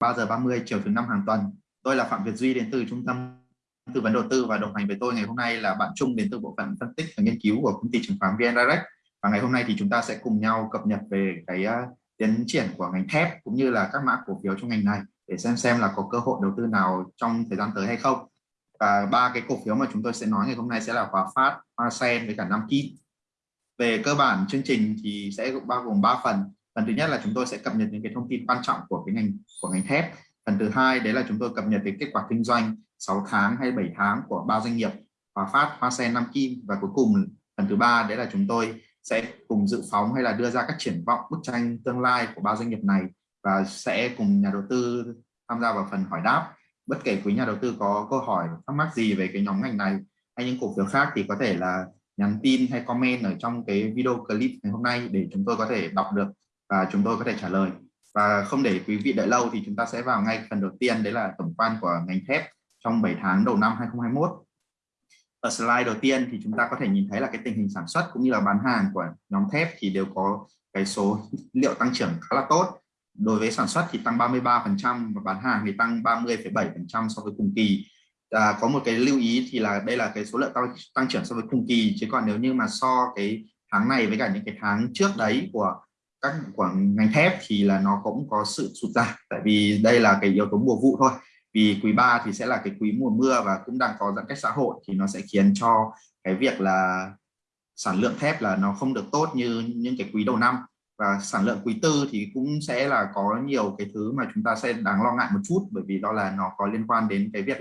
3 giờ 30 chiều thứ năm hàng tuần. Tôi là Phạm Việt Duy đến từ Trung tâm tư vấn đầu tư và đồng hành với tôi ngày hôm nay là bạn Trung đến từ bộ phận phân tích và nghiên cứu của công ty chứng khoán VN Direct. Và ngày hôm nay thì chúng ta sẽ cùng nhau cập nhật về cái uh, tiến triển của ngành thép cũng như là các mã cổ phiếu trong ngành này để xem xem là có cơ hội đầu tư nào trong thời gian tới hay không. Và ba cái cổ phiếu mà chúng tôi sẽ nói ngày hôm nay sẽ là Hòa Phát, Hoa Sen với cả Nam Kim. Về cơ bản chương trình thì sẽ bao gồm 3 phần phần thứ nhất là chúng tôi sẽ cập nhật những cái thông tin quan trọng của cái ngành của ngành thép. Phần thứ hai đấy là chúng tôi cập nhật về kết quả kinh doanh 6 tháng hay 7 tháng của ba doanh nghiệp Hòa Phát, Hoa Sen, Nam Kim và cuối cùng. Phần thứ ba đấy là chúng tôi sẽ cùng dự phóng hay là đưa ra các triển vọng bức tranh tương lai của ba doanh nghiệp này và sẽ cùng nhà đầu tư tham gia vào phần hỏi đáp. Bất kể quý nhà đầu tư có câu hỏi thắc mắc gì về cái nhóm ngành này hay những cổ phiếu khác thì có thể là nhắn tin hay comment ở trong cái video clip ngày hôm nay để chúng tôi có thể đọc được và chúng tôi có thể trả lời. Và không để quý vị đợi lâu thì chúng ta sẽ vào ngay phần đầu tiên đấy là tổng quan của ngành thép trong 7 tháng đầu năm 2021 ở slide đầu tiên thì chúng ta có thể nhìn thấy là cái tình hình sản xuất cũng như là bán hàng của nhóm thép thì đều có cái số liệu tăng trưởng khá là tốt. Đối với sản xuất thì tăng 33% và bán hàng thì tăng 30,7% so với cùng kỳ. À, có một cái lưu ý thì là đây là cái số lượng tăng, tăng trưởng so với cùng kỳ chứ còn nếu như mà so cái tháng này với cả những cái tháng trước đấy của các của ngành thép thì là nó cũng có sự sụt giảm. Tại vì đây là cái yếu tố mùa vụ thôi. Vì quý 3 thì sẽ là cái quý mùa mưa và cũng đang có giãn cách xã hội thì nó sẽ khiến cho cái việc là sản lượng thép là nó không được tốt như những cái quý đầu năm. Và sản lượng quý tư thì cũng sẽ là có nhiều cái thứ mà chúng ta sẽ đáng lo ngại một chút bởi vì đó là nó có liên quan đến cái việc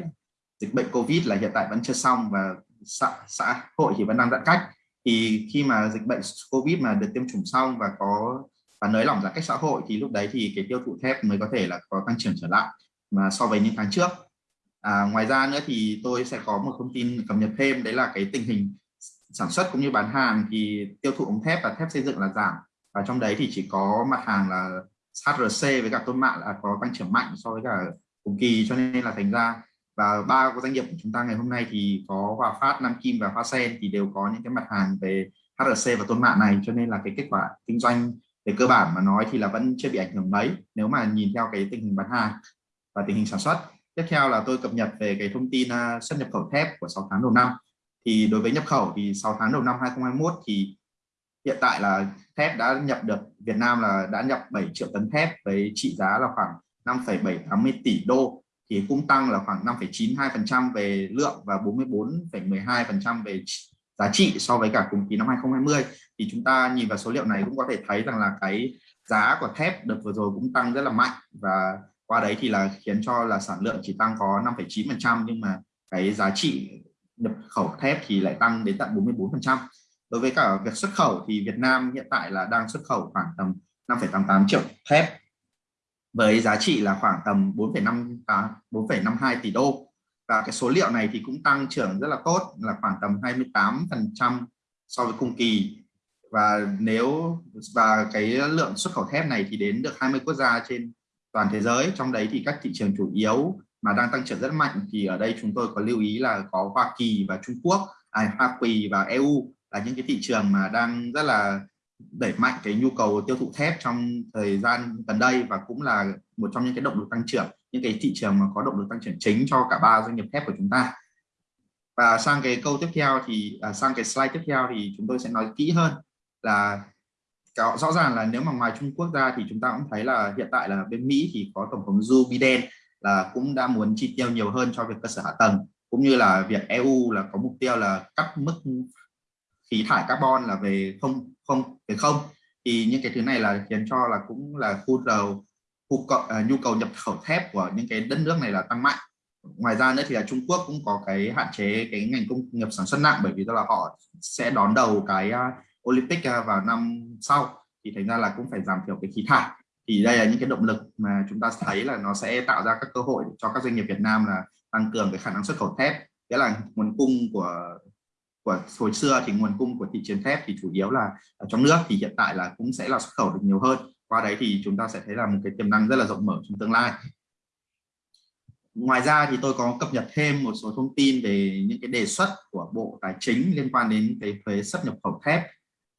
dịch bệnh covid là hiện tại vẫn chưa xong và xã, xã hội thì vẫn đang giãn cách thì khi mà dịch bệnh covid mà được tiêm chủng xong và có và nới lỏng giãn cách xã hội thì lúc đấy thì cái tiêu thụ thép mới có thể là có tăng trưởng trở lại mà so với những tháng trước. À, ngoài ra nữa thì tôi sẽ có một thông tin cập nhật thêm đấy là cái tình hình sản xuất cũng như bán hàng thì tiêu thụ ống thép và thép xây dựng là giảm. Và trong đấy thì chỉ có mặt hàng là HRC với cả tôn mạ là có tăng trưởng mạnh so với cả cùng kỳ cho nên là thành ra và ba doanh nghiệp của chúng ta ngày hôm nay thì có Hòa Phát, Nam Kim và Hoa Sen thì đều có những cái mặt hàng về HRC và tôn mạ này. Cho nên là cái kết quả kinh doanh về cơ bản mà nói thì là vẫn chưa bị ảnh hưởng mấy nếu mà nhìn theo cái tình hình bán hàng và tình hình sản xuất. Tiếp theo là tôi cập nhật về cái thông tin à, xuất nhập khẩu thép của 6 tháng đầu năm. Thì đối với nhập khẩu thì 6 tháng đầu năm 2021 thì hiện tại là thép đã nhập được Việt Nam là đã nhập 7 triệu tấn thép với trị giá là khoảng 5,780 tỷ đô thì cũng tăng là khoảng 5,92% về lượng và 44,12% về giá trị so với cả cùng kỳ năm 2020 thì chúng ta nhìn vào số liệu này cũng có thể thấy rằng là cái giá của thép đợt vừa rồi cũng tăng rất là mạnh và qua đấy thì là khiến cho là sản lượng chỉ tăng có 5,9% nhưng mà cái giá trị nhập khẩu thép thì lại tăng đến tận 44% đối với cả việc xuất khẩu thì Việt Nam hiện tại là đang xuất khẩu khoảng tầm 5,88 triệu thép với giá trị là khoảng tầm 4,5 4,52 à, tỷ đô. Và cái số liệu này thì cũng tăng trưởng rất là tốt là khoảng tầm 28% so với cùng kỳ. Và nếu và cái lượng xuất khẩu thép này thì đến được 20 quốc gia trên toàn thế giới. Trong đấy thì các thị trường chủ yếu mà đang tăng trưởng rất mạnh thì ở đây chúng tôi có lưu ý là có Hoa Kỳ và Trung Quốc à, Hoa Kỳ và EU là những cái thị trường mà đang rất là đẩy mạnh cái nhu cầu tiêu thụ thép trong thời gian gần đây và cũng là một trong những cái động lực tăng trưởng những cái thị trường mà có động lực tăng trưởng chính cho cả ba doanh nghiệp thép của chúng ta. Và sang cái câu tiếp theo thì à, sang cái slide tiếp theo thì chúng tôi sẽ nói kỹ hơn là rõ ràng là nếu mà ngoài Trung Quốc ra thì chúng ta cũng thấy là hiện tại là bên Mỹ thì có tổng thống Joe Biden là cũng đã muốn chi tiêu nhiều hơn cho việc cơ sở hạ tầng cũng như là việc EU là có mục tiêu là cắt mức khí thải carbon là về không không về không. Thì những cái thứ này là khiến cho là cũng là khu đầu khu cộng, à, nhu cầu nhập khẩu thép của những cái đất nước này là tăng mạnh. Ngoài ra nữa thì là Trung Quốc cũng có cái hạn chế cái ngành công nghiệp sản xuất nặng bởi vì đó là họ sẽ đón đầu cái uh, Olympic uh, vào năm sau. Thì thành ra là cũng phải giảm thiểu cái khí thải. Thì đây là những cái động lực mà chúng ta thấy là nó sẽ tạo ra các cơ hội cho các doanh nghiệp Việt Nam là tăng cường cái khả năng xuất khẩu thép. Nghĩa là nguồn cung của của hồi xưa thì nguồn cung của thị trường thép thì chủ yếu là ở trong nước thì hiện tại là cũng sẽ là xuất khẩu được nhiều hơn. Qua đấy thì chúng ta sẽ thấy là một cái tiềm năng rất là rộng mở trong tương lai. Ngoài ra thì tôi có cập nhật thêm một số thông tin về những cái đề xuất của Bộ Tài chính liên quan đến cái thuế xuất nhập khẩu thép.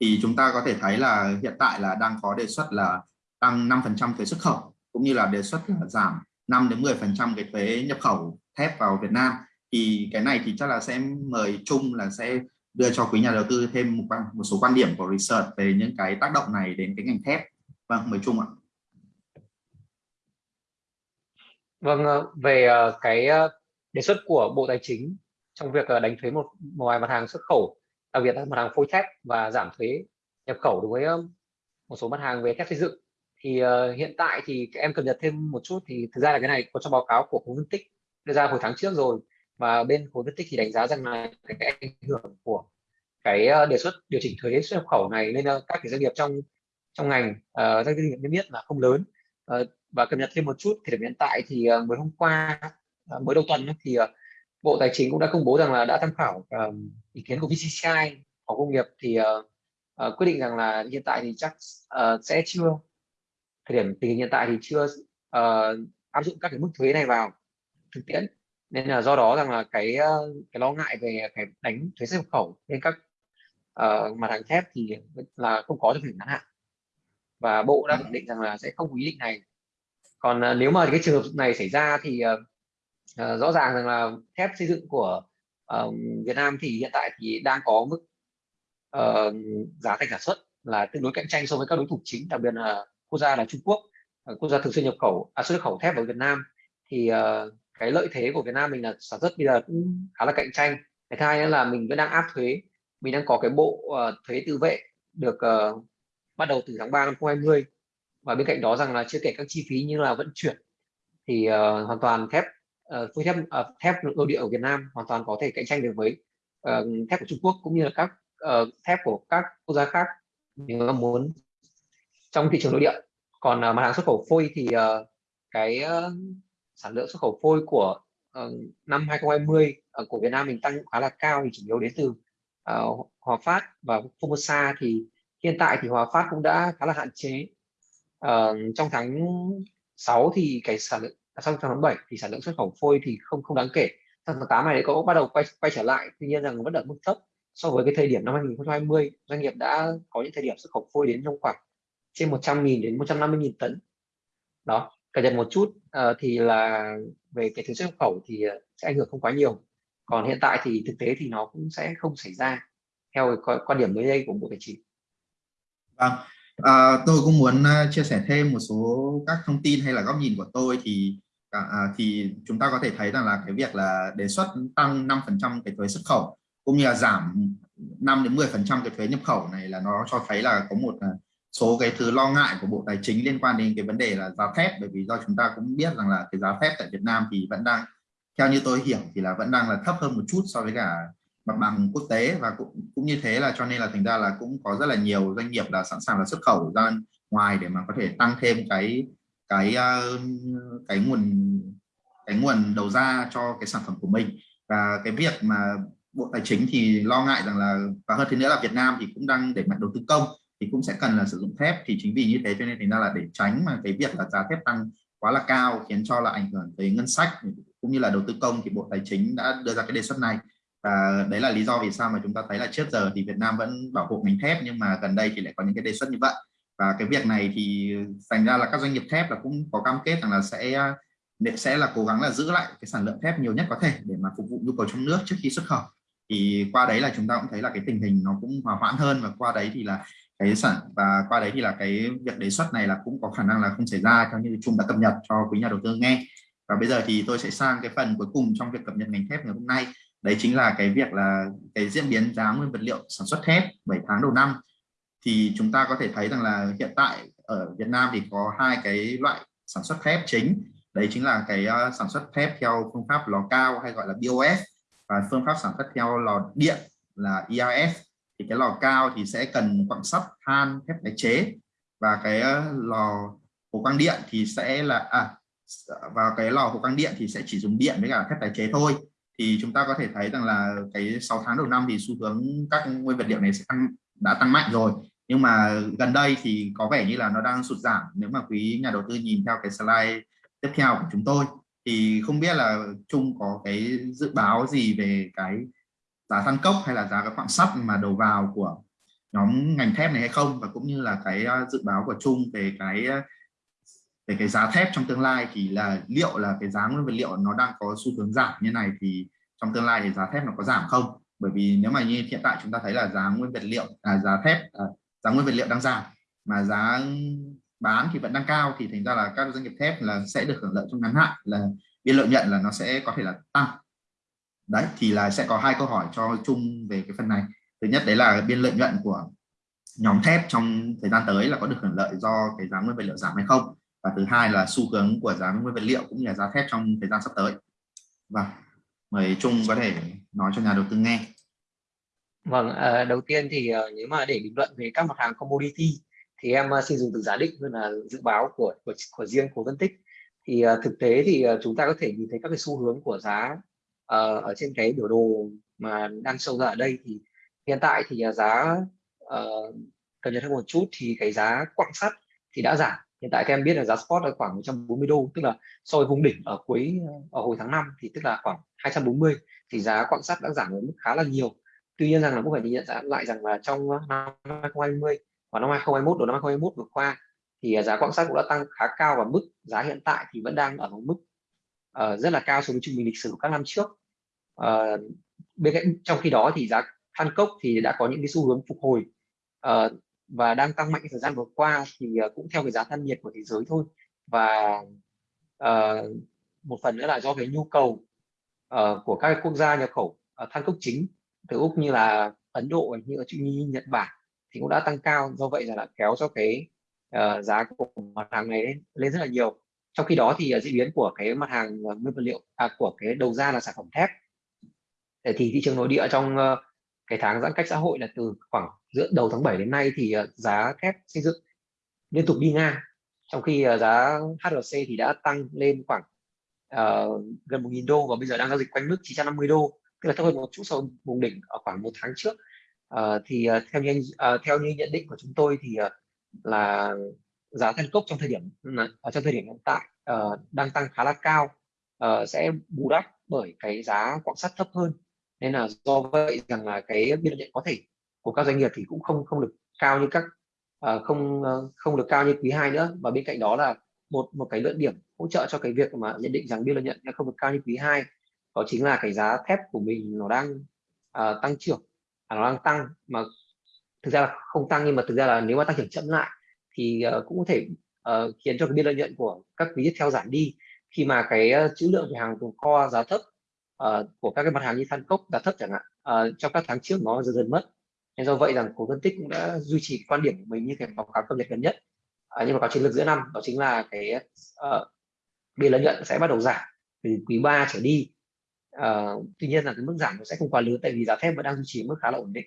Thì chúng ta có thể thấy là hiện tại là đang có đề xuất là tăng 5% thuế xuất khẩu, cũng như là đề xuất là giảm 5 đến 10 phần trăm cái thuế nhập khẩu thép vào Việt Nam thì cái này thì chắc là sẽ mời chung là sẽ đưa cho quý nhà đầu tư thêm một, một số quan điểm của research về những cái tác động này đến cái ngành thép. Vâng mời chung ạ. Vâng ờ, về ờ, cái ờ, đề xuất của Bộ Tài chính trong việc đánh thuế một vài mặt hàng xuất khẩu đặc biệt là mặt hàng phôi thép và giảm thuế nhập khẩu đối với một số mặt hàng về thép xây dựng thì uh, hiện tại thì em cập nhật thêm một chút thì thực ra là cái này có trong báo cáo của khối phân tích đưa ra hồi tháng trước rồi và bên khối phân tích thì đánh giá rằng là cái, ảnh hưởng của cái ờ, đề xuất điều chỉnh thuế xuất nhập khẩu này lên ờ, các cái doanh nghiệp trong trong ngành uh, doanh nghiệp niêm yết là không lớn. Uh, và cập nhật thêm một chút thì hiện tại thì uh, mới hôm qua uh, mới đầu tuần thì uh, Bộ Tài chính cũng đã công bố rằng là đã tham khảo uh, ý kiến của VCCI phòng công nghiệp thì uh, uh, quyết định rằng là hiện tại thì chắc uh, sẽ chưa thời điểm tình hình hiện tại thì chưa uh, áp dụng các cái mức thuế này vào thực tiễn nên là do đó rằng là cái ờ, cái lo ngại về cái đánh thuế xuất nhập khẩu lên các uh, mặt hàng thép thì là không có trong thời ngắn hạn. Và bộ đã khẳng định rằng là sẽ không có ý định này. Còn uh, nếu mà cái trường hợp này xảy ra thì uh, uh, rõ ràng rằng là thép xây dựng của uh, Việt Nam thì hiện tại thì đang có mức uh, giá thành sản xuất là tương đối cạnh tranh so với các đối thủ chính đặc biệt là quốc gia là Trung Quốc quốc gia thường xuyên nhập khẩu à, xuất khẩu thép vào Việt Nam. Thì uh, cái lợi thế của Việt Nam mình là sản xuất bây giờ cũng khá là cạnh tranh. Cái thứ hai nữa là mình vẫn đang áp thuế. Mình đang có cái bộ uh, thuế tự vệ được uh, bắt đầu từ tháng 3 năm 2020 và bên cạnh đó rằng là chưa kể các chi phí như là vận chuyển thì uh, hoàn toàn thép uh, phôi thép uh, thép nội địa ở Việt Nam hoàn toàn có thể cạnh tranh được với uh, thép của Trung Quốc cũng như là các uh, thép của các quốc gia khác nếu mà muốn trong thị trường nội địa. Còn uh, mặt hàng xuất khẩu phôi thì uh, cái uh, sản lượng xuất khẩu phôi của uh, năm 2020 uh, ờ, của Việt Nam mình tăng khá là cao thì chủ yếu đến từ uh, Hòa Phát và Formosa thì hiện tại thì Hòa Phát cũng đã khá là hạn chế. Uh, trong tháng 6 thì cái sản lượng à, trong tháng 7 thì sản lượng xuất khẩu phôi thì không không đáng kể. Tháng 8 này có bắt đầu quay quay trở lại tuy nhiên rằng vẫn ở mức thấp so với cái thời điểm năm 2020 doanh nghiệp đã có những thời điểm xuất khẩu phôi đến trong khoảng trên 100.000 đến 150.000 tấn. Đó cập nhật một chút uh, thì là về cái thuế xuất nhập khẩu thì ờ, sẽ ảnh hưởng không quá nhiều. Còn hiện tại thì thực tế thì nó cũng sẽ không xảy ra theo quan điểm mới đây của bộ tài chính. Vâng, à, tôi cũng muốn ờ, chia sẻ thêm một số các thông tin hay là góc nhìn của tôi thì à, à thì chúng ta có thể thấy rằng là cái việc là đề xuất tăng 5% cái thuế xuất khẩu cũng như là giảm 5 đến 10 phần trăm cái thuế nhập khẩu này là nó cho thấy là có một số cái thứ lo ngại của Bộ Tài chính liên quan đến cái vấn đề là giá thép bởi vì do chúng ta cũng biết rằng là cái giá thép tại Việt Nam thì vẫn đang, theo như tôi hiểu thì là vẫn đang là thấp hơn một chút so với cả mặt bằng quốc tế và cũng cũng như thế là cho nên là thành ra là cũng có rất là nhiều doanh nghiệp là sẵn sàng là xuất khẩu ra ngoài để mà có thể tăng thêm cái cái ờ, cái nguồn cái nguồn đầu ra cho cái sản phẩm của mình. Và cái việc mà bộ tài chính thì lo ngại rằng là, và hơn thế nữa là Việt Nam thì cũng đang đẩy mạnh đầu tư công thì cũng sẽ cần là sử dụng thép. Thì chính vì như thế cho nên thành ra là để tránh mà cái việc là giá thép tăng quá là cao khiến cho là ảnh hưởng tới ngân sách cũng như là đầu tư công, thì bộ tài chính đã đưa ra cái đề xuất này. Và đấy là lý do vì sao mà chúng ta thấy là trước giờ thì Việt Nam vẫn bảo hộ ngành thép, nhưng mà gần đây thì lại có những cái đề xuất như vậy. Và cái việc này thì thành ra là các doanh nghiệp thép là cũng có cam kết rằng là sẽ sẽ là cố gắng là giữ lại cái sản lượng thép nhiều nhất có thể để mà phục vụ nhu cầu trong nước trước khi xuất khẩu. Thì qua đấy là chúng ta cũng thấy là cái tình hình nó cũng hòa hoãn hơn và qua đấy thì là cái sản và qua đấy thì là cái việc đề xuất này là cũng có khả năng là không xảy ra, theo như chung đã cập nhật cho quý nhà đầu tư nghe. Và bây giờ thì tôi sẽ sang cái phần cuối cùng trong việc cập nhật ngành thép ngày hôm nay. Đấy chính là cái việc là cái diễn biến giá nguyên vật liệu sản xuất thép 7 tháng đầu năm. Thì chúng ta có thể thấy rằng là hiện tại ở Việt Nam thì có hai cái loại sản xuất thép chính. Đấy chính là cái ờ, sản xuất thép theo phương pháp lò cao hay gọi là BOS và phương pháp sản xuất theo lò điện là ERS thì cái lò cao thì sẽ cần quặng sắt than thép tái chế. Và cái ờ, lò hồ quang điện thì sẽ là à vào cái lò hồ quang điện thì sẽ chỉ dùng điện với cả thép tái chế thôi. Thì chúng ta có thể thấy rằng là cái 6 tháng đầu năm thì xu hướng các nguyên vật liệu này sẽ tăng, đã tăng mạnh rồi. Nhưng mà gần đây thì có vẻ như là nó đang sụt giảm nếu mà quý nhà đầu tư nhìn theo cái slide tiếp theo của chúng tôi. Thì không biết là chung có cái dự báo gì về cái giá than cốc hay là giá các quặng sắt mà đầu vào của nhóm ngành thép này hay không? Và cũng như là cái ờ, dự báo của chung về cái ờ, về cái giá thép trong tương lai thì là liệu là cái giá nguyên vật liệu nó đang có xu hướng giảm như này thì trong tương lai thì giá thép nó có giảm không? Bởi vì nếu mà như hiện tại chúng ta thấy là giá nguyên vật liệu à, giá thép à, giá nguyên vật liệu đang giảm mà giá bán thì vẫn đang cao thì thành ra là các doanh nghiệp thép là sẽ được hưởng lợi trong ngắn hạn là biên lợi nhuận là nó sẽ có thể là tăng đấy thì là sẽ có hai câu hỏi cho chung về cái phần này. Thứ nhất đấy là biên lợi nhuận của nhóm thép trong thời gian tới là có được hưởng lợi do cái giá nguyên vật liệu giảm hay không? Và thứ hai là xu hướng của giá nguyên vật liệu cũng như là giá thép trong thời gian sắp tới. Và mời Trung có thể nói cho nhà đầu tư nghe. Vâng, à, đầu tiên thì à, nếu mà để bình luận về các mặt hàng commodity thì em à, xin dùng từ giả định hơn là dự báo của của, của riêng của phân tích. Thì à, thực tế thì chúng ta có thể nhìn thấy các cái xu hướng của giá uh, ở trên cái biểu đồ mà đang sâu ra ở đây thì hiện tại thì à, giá uh, cập nhật hơn một chút thì cái giá quặng sắt thì đã giảm. Hiện tại các em biết là giá spot là khoảng 140 đô tức là so với vùng đỉnh ở cuối ở hồi tháng 5 thì tức là khoảng 240 thì giá quặng sắt đã giảm ở mức khá là nhiều. Tuy nhiên rằng là cũng phải nhìn nhận lại rằng là trong năm 2020 và năm 2021 đầu năm 2021 vừa qua thì à, giá quặng sắt cũng đã tăng khá cao và mức giá hiện tại thì vẫn đang ở một mức uh, rất là cao so với trung bình lịch sử của các năm trước. Ờ, bên cạnh trong khi đó thì giá than cốc thì đã có những cái xu hướng phục hồi. Uh, và đang tăng mạnh thời gian vừa qua thì uh, cũng theo cái giá than nhiệt của thế giới thôi. Và uh, một phần nữa là do cái nhu cầu uh, của các quốc gia nhập khẩu uh, than cốc chính từ úc như là ấn độ như là như nhật bản thì cũng đã tăng cao. Do vậy là, là kéo cho cái uh, giá của mặt hàng này lên, lên rất là nhiều. Trong khi đó thì uh, diễn biến của cái mặt hàng uh, nguyên vật liệu à, của cái đầu ra là sản phẩm thép thì thị trường nội địa trong ờ, cái tháng giãn cách xã hội là từ khoảng giữa đầu tháng 7 đến nay thì ờ, giá thép xây dựng liên tục đi ngang. Trong khi ờ, giá HRC thì đã tăng lên khoảng uh, gần 1.000 đô và bây giờ đang giao dịch quanh mức 950 đô. Tức là thấp hơn một chút so với vùng đỉnh ở khoảng một tháng trước. Uh, thì uh, theo như uh, theo như nhận định của chúng tôi thì uh, là giá than cốc trong thời điểm ở trong thời điểm hiện tại uh, đang tăng khá là cao uh, sẽ bù đắp bởi cái giá quặng sắt thấp hơn nên là do vậy rằng là cái biên lợi nhuận có thể của các doanh nghiệp thì cũng không không được cao như các uh, không uh, không được cao như quý 2 nữa. Và bên cạnh đó là một một cái luận điểm hỗ trợ cho cái việc mà nhận định rằng biên lợi nhuận không được cao như quý 2 đó chính là cái giá thép của mình nó đang uh, tăng trưởng à, nó đang tăng mà thực ra là không tăng nhưng mà thực ra là nếu mà tăng trưởng chậm lại thì uh, cũng có thể uh, khiến cho cái biên lợi nhuận của các quý tiếp theo giảm đi. Khi mà cái uh, trữ lượng về hàng tồn kho giá thấp uh, của các cái mặt hàng như than cốc giá thấp chẳng hạn uh, trong các tháng trước nó dần dần mất. Nên do vậy rằng cổ phân tích cũng đã duy trì quan điểm của mình như cái báo cáo cập nhật gần nhất. Uh, nhưng mà có chiến lược giữa năm đó chính là cái uh, biên lợi nhuận sẽ bắt đầu giảm từ quý 3 trở đi. Uh, tuy nhiên là cái mức giảm nó sẽ không quá lớn tại vì giá thép vẫn đang duy trì mức khá là ổn định.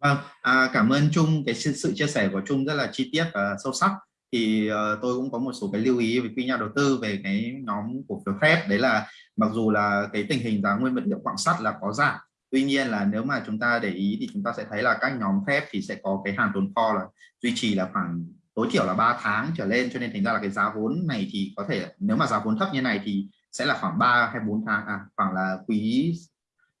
Vâng, à, cảm ơn Trung. Cái sự chia sẻ của Trung rất là chi tiết và sâu sắc thì uh, tôi cũng có một số cái lưu ý với quý nhà đầu tư về cái nhóm cổ phiếu thép đấy là mặc dù là cái tình hình giá nguyên vật liệu quặng sắt là có giảm tuy nhiên là nếu mà chúng ta để ý thì chúng ta sẽ thấy là các nhóm thép thì sẽ có cái hàng tồn kho là duy trì là khoảng tối thiểu là 3 tháng trở lên. Cho nên thành ra là cái giá vốn này thì có thể nếu mà giá vốn thấp như này thì sẽ là khoảng 3 hay 4 tháng à khoảng là quý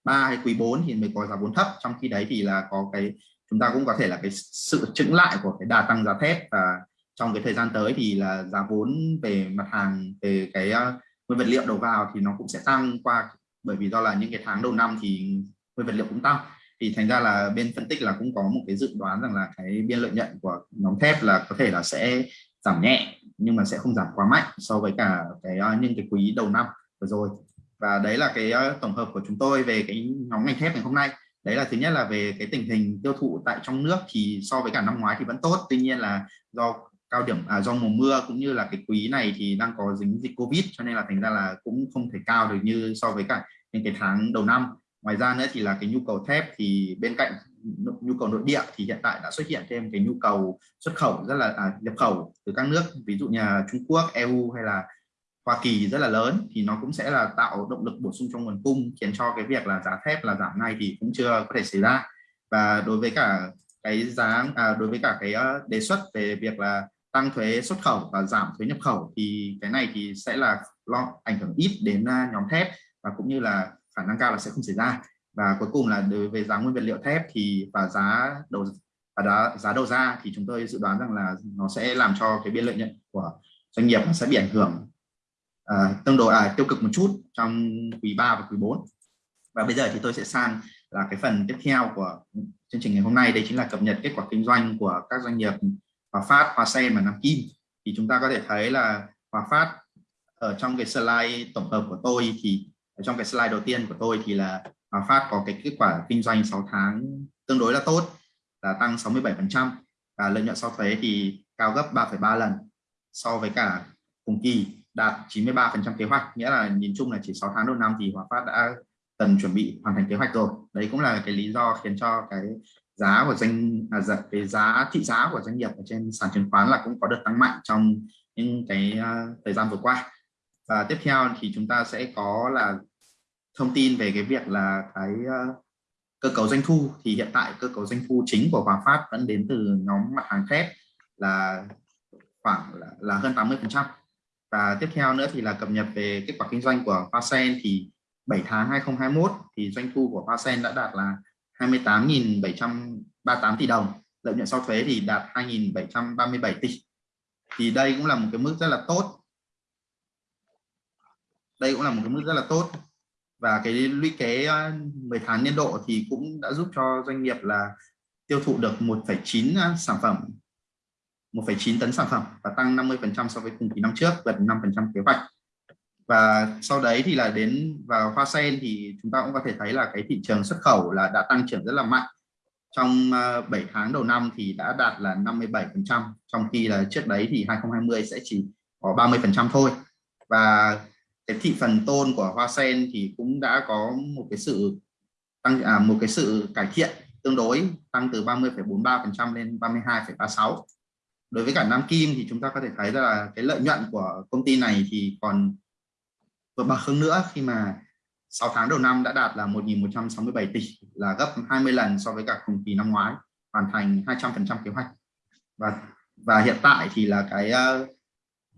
3 hay quý 4 thì mới có giá vốn thấp. Trong khi đấy thì là có cái chúng ta cũng có thể là cái sự chững lại của cái đà tăng giá thép và trong cái thời gian tới thì là giá vốn về mặt hàng, về cái ờ, nguyên vật liệu đầu vào thì nó cũng sẽ tăng qua, bởi vì do là những cái tháng đầu năm thì nguyên vật liệu cũng tăng. Thì thành ra là bên phân tích là cũng có một cái dự đoán rằng là cái biên lợi nhuận của nhóm thép là có thể là sẽ giảm nhẹ, nhưng mà sẽ không giảm quá mạnh so với cả cái ờ, những cái quý đầu năm vừa rồi. Và đấy là cái ờ, tổng hợp của chúng tôi về cái nhóm ngành thép ngày hôm nay. Đấy là thứ nhất là về cái tình hình tiêu thụ tại trong nước thì so với cả năm ngoái thì vẫn tốt, tuy nhiên là do cao điểm à, do mùa mưa cũng như là cái quý này thì đang có dính dịch covid cho nên là thành ra là cũng không thể cao được như so với cả những cái tháng đầu năm. Ngoài ra nữa thì là cái nhu cầu thép thì bên cạnh nhu cầu nội địa thì hiện tại đã xuất hiện thêm cái nhu cầu xuất khẩu rất là à, nhập khẩu từ các nước ví dụ như là Trung Quốc, EU hay là Hoa Kỳ rất là lớn thì nó cũng sẽ là tạo động lực bổ sung trong nguồn cung khiến cho cái việc là giá thép là giảm ngay thì cũng chưa có thể xảy ra. Và đối với cả cái giá à, đối với cả cái ờ, đề xuất về việc là tăng thuế xuất khẩu và giảm thuế nhập khẩu thì cái này thì sẽ là lo ảnh hưởng ít đến à, nhóm thép và cũng như là khả năng cao là sẽ không xảy ra. Và cuối cùng là đối với giá nguyên vật liệu thép thì và giá đầu và giá, giá đầu ra thì chúng tôi dự đoán rằng là nó sẽ làm cho cái biên lợi nhuận của doanh nghiệp sẽ bị ảnh hưởng uh, tương đối à, tiêu cực một chút trong quý 3 và quý 4 và bây giờ thì tôi sẽ sang là cái phần tiếp theo của chương trình ngày hôm nay. Đây chính là cập nhật kết quả kinh doanh của các doanh nghiệp Hòa Phát, Hòa Sen và Nam Kim. Thì chúng ta có thể thấy là Hòa Phát ở trong cái slide tổng hợp của tôi thì ở trong cái slide đầu tiên của tôi thì là Hòa Phát có cái kết quả kinh doanh 6 tháng tương đối là tốt là tăng 67% và lợi nhuận sau thuế thì cao gấp 3,3 lần so với cả cùng kỳ đạt 93% kế hoạch. Nghĩa là nhìn chung là chỉ 6 tháng đầu năm thì Hòa Phát đã cần chuẩn bị hoàn thành kế hoạch rồi. Đấy cũng là cái lý do khiến cho cái giá của doanh à, dạ, cái giá thị giá của doanh nghiệp ở trên sàn chứng khoán là cũng có được tăng mạnh trong những cái uh, thời gian vừa qua. Và tiếp theo thì chúng ta sẽ có là thông tin về cái việc là cái uh, cơ cấu doanh thu. Thì hiện tại cơ cấu doanh thu chính của Hòa Phát vẫn đến từ nhóm mặt hàng thép là khoảng là, là hơn 80 phần trăm. Và tiếp theo nữa thì là cập nhật về kết quả kinh doanh của Hoa Sen. Thì 7 tháng 2021 thì doanh thu của Hoa Sen đã đạt là 28.738 tỷ đồng. Lợi nhuận sau thuế thì đạt 2.737 tỷ. Thì đây cũng là một cái mức rất là tốt. Đây cũng là một cái mức rất là tốt. Và cái lũy kế ờ, 10 tháng niên độ thì cũng đã giúp cho doanh nghiệp là tiêu thụ được 1,9 ờ, sản phẩm 1,9 tấn sản phẩm và tăng 50% so với cùng kỳ năm trước gần 5% kế hoạch và sau đấy thì là đến vào hoa sen thì chúng ta cũng có thể thấy là cái thị trường xuất khẩu là đã tăng trưởng rất là mạnh. Trong à, 7 tháng đầu năm thì đã đạt là 57 phần trăm trong khi là trước đấy thì 2020 sẽ chỉ có 30 phần trăm thôi. Và cái thị phần tôn của hoa sen thì cũng đã có một cái sự tăng à, một cái sự cải thiện tương đối tăng từ 30,43 phần trăm lên 32,36 đối với cả Nam Kim thì chúng ta có thể thấy là cái lợi nhuận của công ty này thì còn vượt bậc hơn nữa khi mà 6 tháng đầu năm đã đạt là 1.167 tỷ là gấp 20 lần so với cả cùng kỳ năm ngoái hoàn thành 200% kế hoạch. Và và hiện tại thì là cái uh,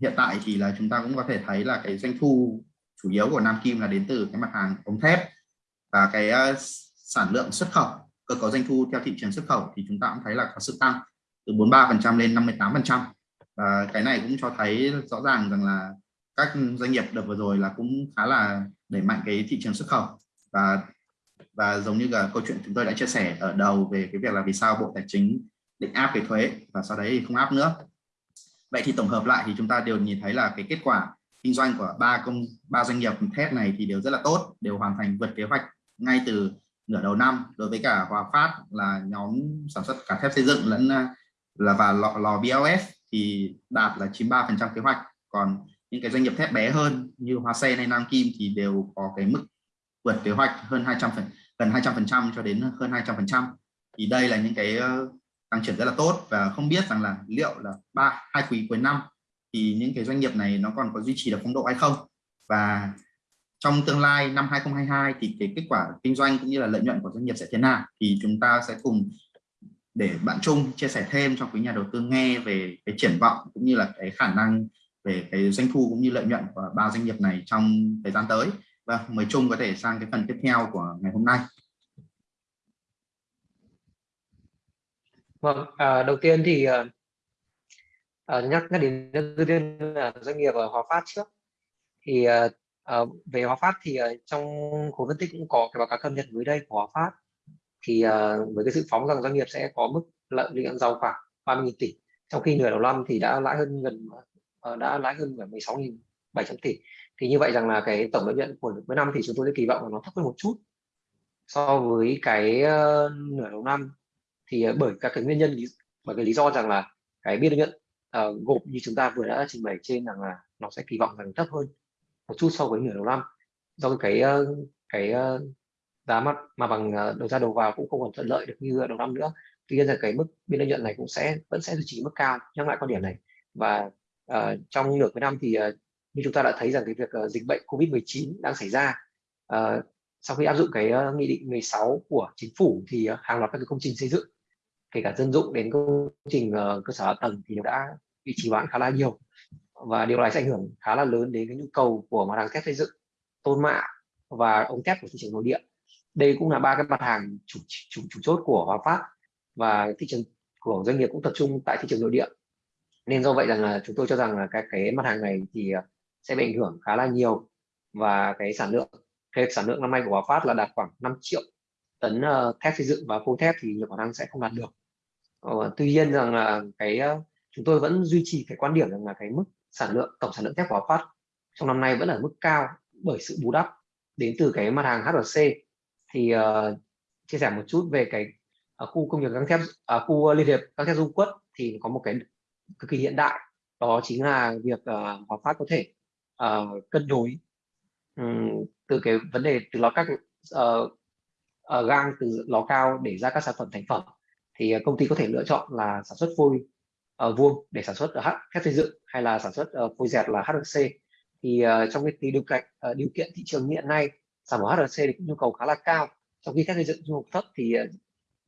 hiện tại thì là chúng ta cũng có thể thấy là cái doanh thu chủ yếu của Nam Kim là đến từ cái mặt hàng ống thép và cái uh, sản lượng xuất khẩu. Cơ cấu doanh thu theo thị trường xuất khẩu thì chúng ta cũng thấy là có sự tăng từ 43% lên 58% và cái này cũng cho thấy rõ ràng rằng là các doanh nghiệp đợt vừa rồi là cũng khá là đẩy mạnh cái thị trường xuất khẩu. Và và giống như là câu chuyện chúng tôi đã chia sẻ ở đầu về cái việc là vì sao bộ tài chính định áp cái thuế và sau đấy thì không áp nữa. Vậy thì tổng hợp lại thì chúng ta đều nhìn thấy là cái kết quả kinh doanh của ba công ba doanh nghiệp thép này thì đều rất là tốt đều hoàn thành vượt kế hoạch ngay từ nửa đầu năm. Đối với cả Hòa Phát là nhóm sản xuất cả thép xây dựng lẫn à, là và lò, lò BLS thì đạt là 93% kế hoạch. Còn những cái doanh nghiệp thép bé hơn như Hoa Sen hay Nam Kim thì đều có cái mức vượt kế hoạch hơn 200 phần, gần 200 phần trăm cho đến hơn 200 phần trăm. Thì đây là những cái ờ, tăng trưởng rất là tốt và không biết rằng là liệu là ba, hai quý cuối năm thì những cái doanh nghiệp này nó còn có duy trì được phong độ hay không? Và trong tương lai, năm 2022 thì cái kết quả kinh doanh cũng như là lợi nhuận của doanh nghiệp sẽ thế nào? Thì chúng ta sẽ cùng để bạn Trung chia sẻ thêm cho quý nhà đầu tư nghe về cái triển vọng cũng như là cái khả năng về cái doanh thu cũng như lợi nhuận của ba doanh nghiệp này trong thời gian tới. Và mời chung có thể sang cái phần tiếp theo của ngày hôm nay. Vâng, à, đầu tiên thì à, à nhắc nhắc đến đầu tiên là doanh nghiệp ở Hòa Phát trước. Thì à, à về Hòa Phát thì à, trong khối phân tích cũng có cái báo cáo cập nhật mới đây của Hòa Phát. Thì à, với cái sự phóng rằng doanh nghiệp sẽ có mức lợi nhuận giàu khoảng 30.000 tỷ. Trong khi nửa đầu năm thì đã lãi hơn gần Ờ, đã lãi hơn 16.700 tỷ. Thì như vậy rằng là cái tổng lợi nhuận của cuối năm thì chúng tôi sẽ kỳ vọng là nó thấp hơn một chút so với cái uh, nửa đầu năm. Thì uh, bởi các cái nguyên nhân bởi cái lý do rằng là cái biên lợi nhuận uh, gộp như chúng ta vừa đã trình bày trên rằng là nó sẽ kỳ vọng rằng thấp hơn một chút so với nửa đầu năm. Do cái uh, cái uh, giá mặt mà bằng đầu ra đầu vào cũng không còn thuận lợi được như đầu năm nữa. Tuy nhiên là cái mức biên lợi nhuận này cũng sẽ vẫn sẽ duy trì mức cao nhắc lại quan điểm này. Và uh, trong nửa cuối năm thì uh, như chúng ta đã thấy rằng cái việc uh, dịch bệnh Covid-19 đang xảy ra. Uh, sau khi áp dụng cái uh, nghị định 16 của chính phủ thì uh, hàng loạt các cái công trình xây dựng kể cả dân dụng đến công trình uh, cơ sở hạ tầng thì đã bị trì hoãn khá là nhiều. Và điều này sẽ ảnh hưởng khá là lớn đến cái nhu cầu của mặt hàng thép xây dựng tôn mạ và ống thép của thị trường nội địa. Đây cũng là ba cái mặt hàng chủ chủ, chủ chốt của Hòa Phát và thị trường của doanh nghiệp cũng tập trung tại thị trường nội địa nên do vậy rằng là chúng tôi cho rằng là cái cái mặt hàng này thì à, sẽ bị ảnh hưởng khá là nhiều. Và cái sản lượng cái sản lượng năm nay của Hòa Phát là đạt khoảng 5 triệu tấn uh, thép xây dựng và phôi thép thì nhiều khả năng sẽ không đạt được. Uh, tuy nhiên rằng là cái uh, chúng tôi vẫn duy trì cái quan điểm rằng là cái mức sản lượng tổng sản lượng thép của Hòa Phát trong năm nay vẫn ở mức cao bởi sự bù đắp đến từ cái mặt hàng HRC thì uh, chia sẻ một chút về cái uh, khu công nghiệp găng thép uh, khu liên hiệp găng thép dung quất thì có một cái cực kỳ hiện đại. Đó chính là việc ờ, uh, Hòa Phát có thể uh, cân đối um, từ cái vấn đề từ lò các uh, uh, gang từ lò cao để ra các sản phẩm thành phẩm. Thì uh, công ty có thể lựa chọn là sản xuất phôi uh, vuông để sản xuất H thép xây dựng hay là sản xuất uh, phôi dẹt là HRC thì uh, trong cái điều kiện uh, điều kiện thị trường hiện nay sản phẩm HRC thì nhu cầu khá là cao. Trong khi thép xây dựng nhu cầu thấp thì uh,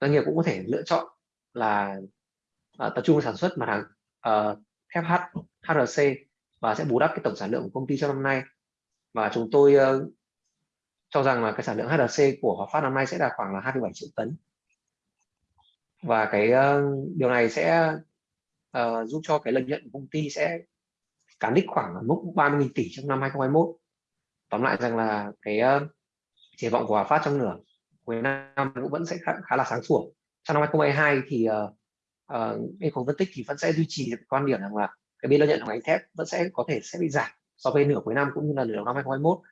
doanh nghiệp cũng có thể lựa chọn là uh, tập trung sản xuất mặt hàng Ờ, uh, thép H HRC và sẽ bù đắp cái tổng sản lượng của công ty trong năm nay. Và chúng tôi uh, cho rằng là cái sản lượng HRC của Hòa Phát năm nay sẽ đạt khoảng là 27 triệu tấn. Và cái uh, điều này sẽ uh, giúp cho cái lợi nhuận của công ty sẽ cán đích khoảng mức 30.000 tỷ trong năm 2021 tóm lại rằng là cái uh, triển vọng của Hòa Phát trong nửa cuối năm cũng vẫn sẽ khá, khá là sáng sủa. Trong năm 2022 thì uh, uh, bên phân tích thì vẫn sẽ duy trì quan điểm rằng là cái biên lợi nhuận của ngành thép vẫn sẽ có thể sẽ bị giảm so với nửa cuối năm cũng như là nửa đầu năm 2021 uh,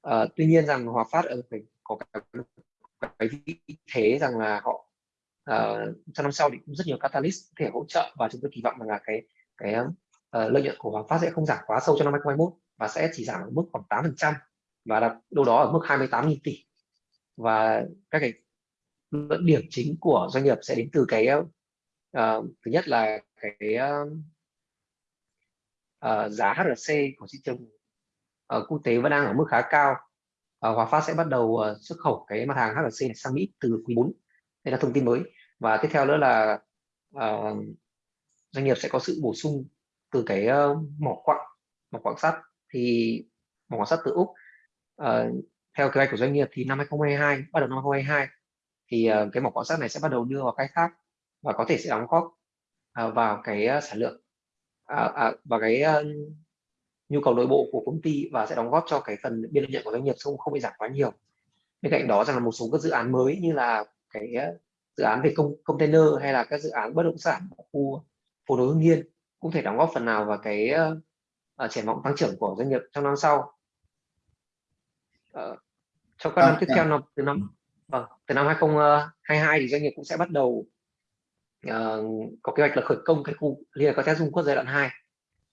ờ, tuy nhiên rằng Hòa Phát ở phải có cái, cái vị thế rằng là họ uh, trong năm sau thì cũng rất nhiều catalyst có thể hỗ trợ và chúng tôi kỳ vọng rằng là cái cái uh, lợi nhuận của Hòa Phát sẽ không giảm quá sâu trong năm 2021 và sẽ chỉ giảm ở mức khoảng 8 phần trăm và đặt đâu đó ở mức 28.000 tỷ. Và các cái luận điểm chính của doanh nghiệp sẽ đến từ cái uh, thứ nhất là cái uh, uh, giá HRC của thị trường uh, quốc tế vẫn đang ở mức khá cao. Uh, Hòa Phát sẽ bắt đầu uh, xuất khẩu cái mặt hàng HRC này sang Mỹ từ quý 4 đây là thông tin mới. Và tiếp theo nữa là uh, doanh nghiệp sẽ có sự bổ sung từ cái uh, mỏ quặng mỏ quặng sắt. Thì mỏ quặng sắt từ úc uh, theo kế hoạch của doanh nghiệp thì năm 2022 bắt đầu năm 2022 thì uh, cái mỏ quặng sắt này sẽ bắt đầu đưa vào khai thác và có thể sẽ đóng góp uh, vào cái uh, sản lượng uh, vào cái nhu cầu nội bộ của công ty và sẽ đóng góp cho cái phần biên lợi nhuận của doanh nghiệp không không bị giảm quá nhiều. Bên cạnh đó rằng là một số các dự án mới như là cái dự án về công container hay là các dự án bất động sản ở khu phố nối hương yên cũng thể đóng góp phần nào vào cái uh, triển vọng tăng trưởng của doanh nghiệp trong năm sau. Uh, trong các năm tiếp theo năm từ năm vâng, từ năm 2022 thì doanh nghiệp cũng sẽ bắt đầu uh, có kế hoạch là khởi công cái khu liên hợp các dung quốc giai đoạn 2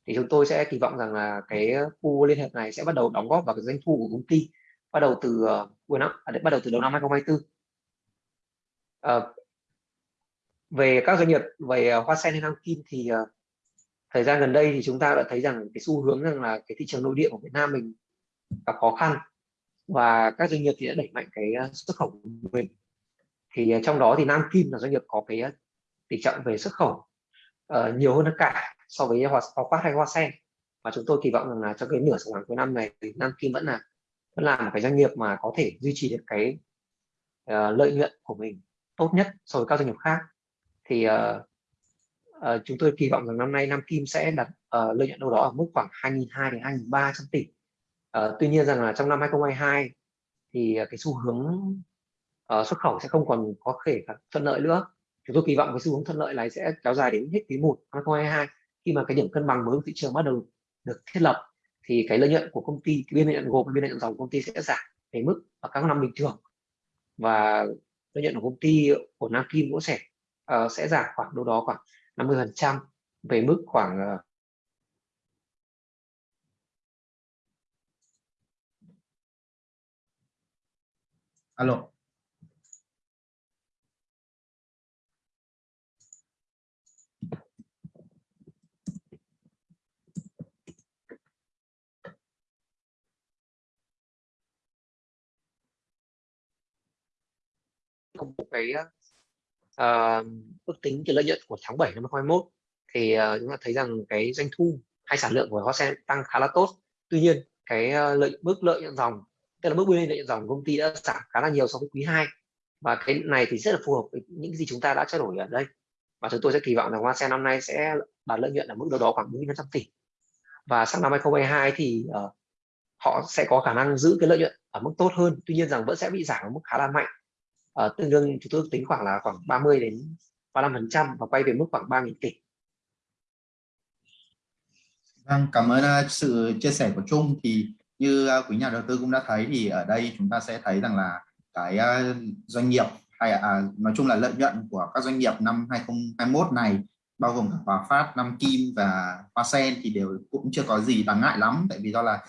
thì chúng tôi sẽ kỳ vọng rằng là cái khu liên hợp này sẽ bắt đầu đóng góp vào cái doanh thu của công ty bắt đầu từ ờ, cuối năm à, bắt đầu từ đầu năm 2024 uh, ờ, về các doanh nghiệp về hoa sen hay nam kim thì uh, thời gian gần đây thì chúng ta đã thấy rằng cái xu hướng rằng là cái thị trường nội địa của Việt Nam mình gặp khó khăn và các doanh nghiệp thì đã đẩy mạnh cái xuất khẩu của mình. Thì trong đó thì Nam Kim là doanh nghiệp có cái tỷ trọng về xuất khẩu uh, nhiều hơn tất cả so với hoa, hoa phát hay hoa sen. Và chúng tôi kỳ vọng rằng là trong cái nửa sản phẩm cuối năm này thì Nam Kim vẫn là vẫn là một cái doanh nghiệp mà có thể duy trì được cái uh, lợi nhuận của mình tốt nhất so với các doanh nghiệp khác. Thì uh, uh, chúng tôi kỳ vọng rằng năm nay Nam Kim sẽ đặt uh, lợi nhuận đâu đó ở mức khoảng 2.200 đến 2.300 tỷ. Uh, tuy nhiên rằng là trong năm 2022 thì uh, cái xu hướng uh, xuất khẩu sẽ không còn có thể thuận lợi nữa chúng tôi kỳ vọng cái xu hướng thuận lợi này sẽ kéo dài đến hết quý 1 năm 2022 khi mà cái điểm cân bằng mới của thị trường bắt đầu được thiết lập thì cái lợi nhuận của công ty cái biên lợi nhuận gộp biên lợi nhuận dòng công ty sẽ giảm về mức ở các năm bình thường. Và lợi nhuận của công ty của Nam Kim cũng sẽ uh, sẽ giảm khoảng đâu đó khoảng 50 phần trăm về mức khoảng uh, alo. Công bố cái uh, ước tính cái lợi nhuận của tháng 7 năm 2021 thì uh, chúng ta thấy rằng cái doanh thu hay sản lượng của Hoa Sen tăng khá là tốt. Tuy nhiên cái uh, lợi mức lợi nhuận dòng tức là mức biên lợi nhuận dòng công ty đã giảm khá là nhiều so với quý 2 và cái này thì rất là phù hợp với những gì chúng ta đã trao đổi ở đây. Và chúng tôi sẽ kỳ vọng rằng Hoa Sen năm nay sẽ đạt lợi nhuận ở mức đâu đó khoảng 4.500 tỷ. Và sang năm 2022 thì uh, họ sẽ có khả năng giữ cái lợi nhuận ở mức tốt hơn. Tuy nhiên rằng vẫn sẽ bị giảm ở mức khá là mạnh uh, tương đương chúng tôi tính khoảng là khoảng 30 đến 35 phần trăm và quay về mức khoảng 3.000 tỷ Vâng, cảm ơn uh, sự chia sẻ của Trung. Thì như uh, quý nhà đầu tư cũng đã thấy thì ở đây chúng ta sẽ thấy rằng là cái uh, doanh nghiệp hay à, nói chung là lợi nhuận của các doanh nghiệp năm 2021 này bao gồm cả Hòa Phát, Nam Kim và Hoa Sen thì đều cũng chưa có gì đáng ngại lắm. Tại vì do là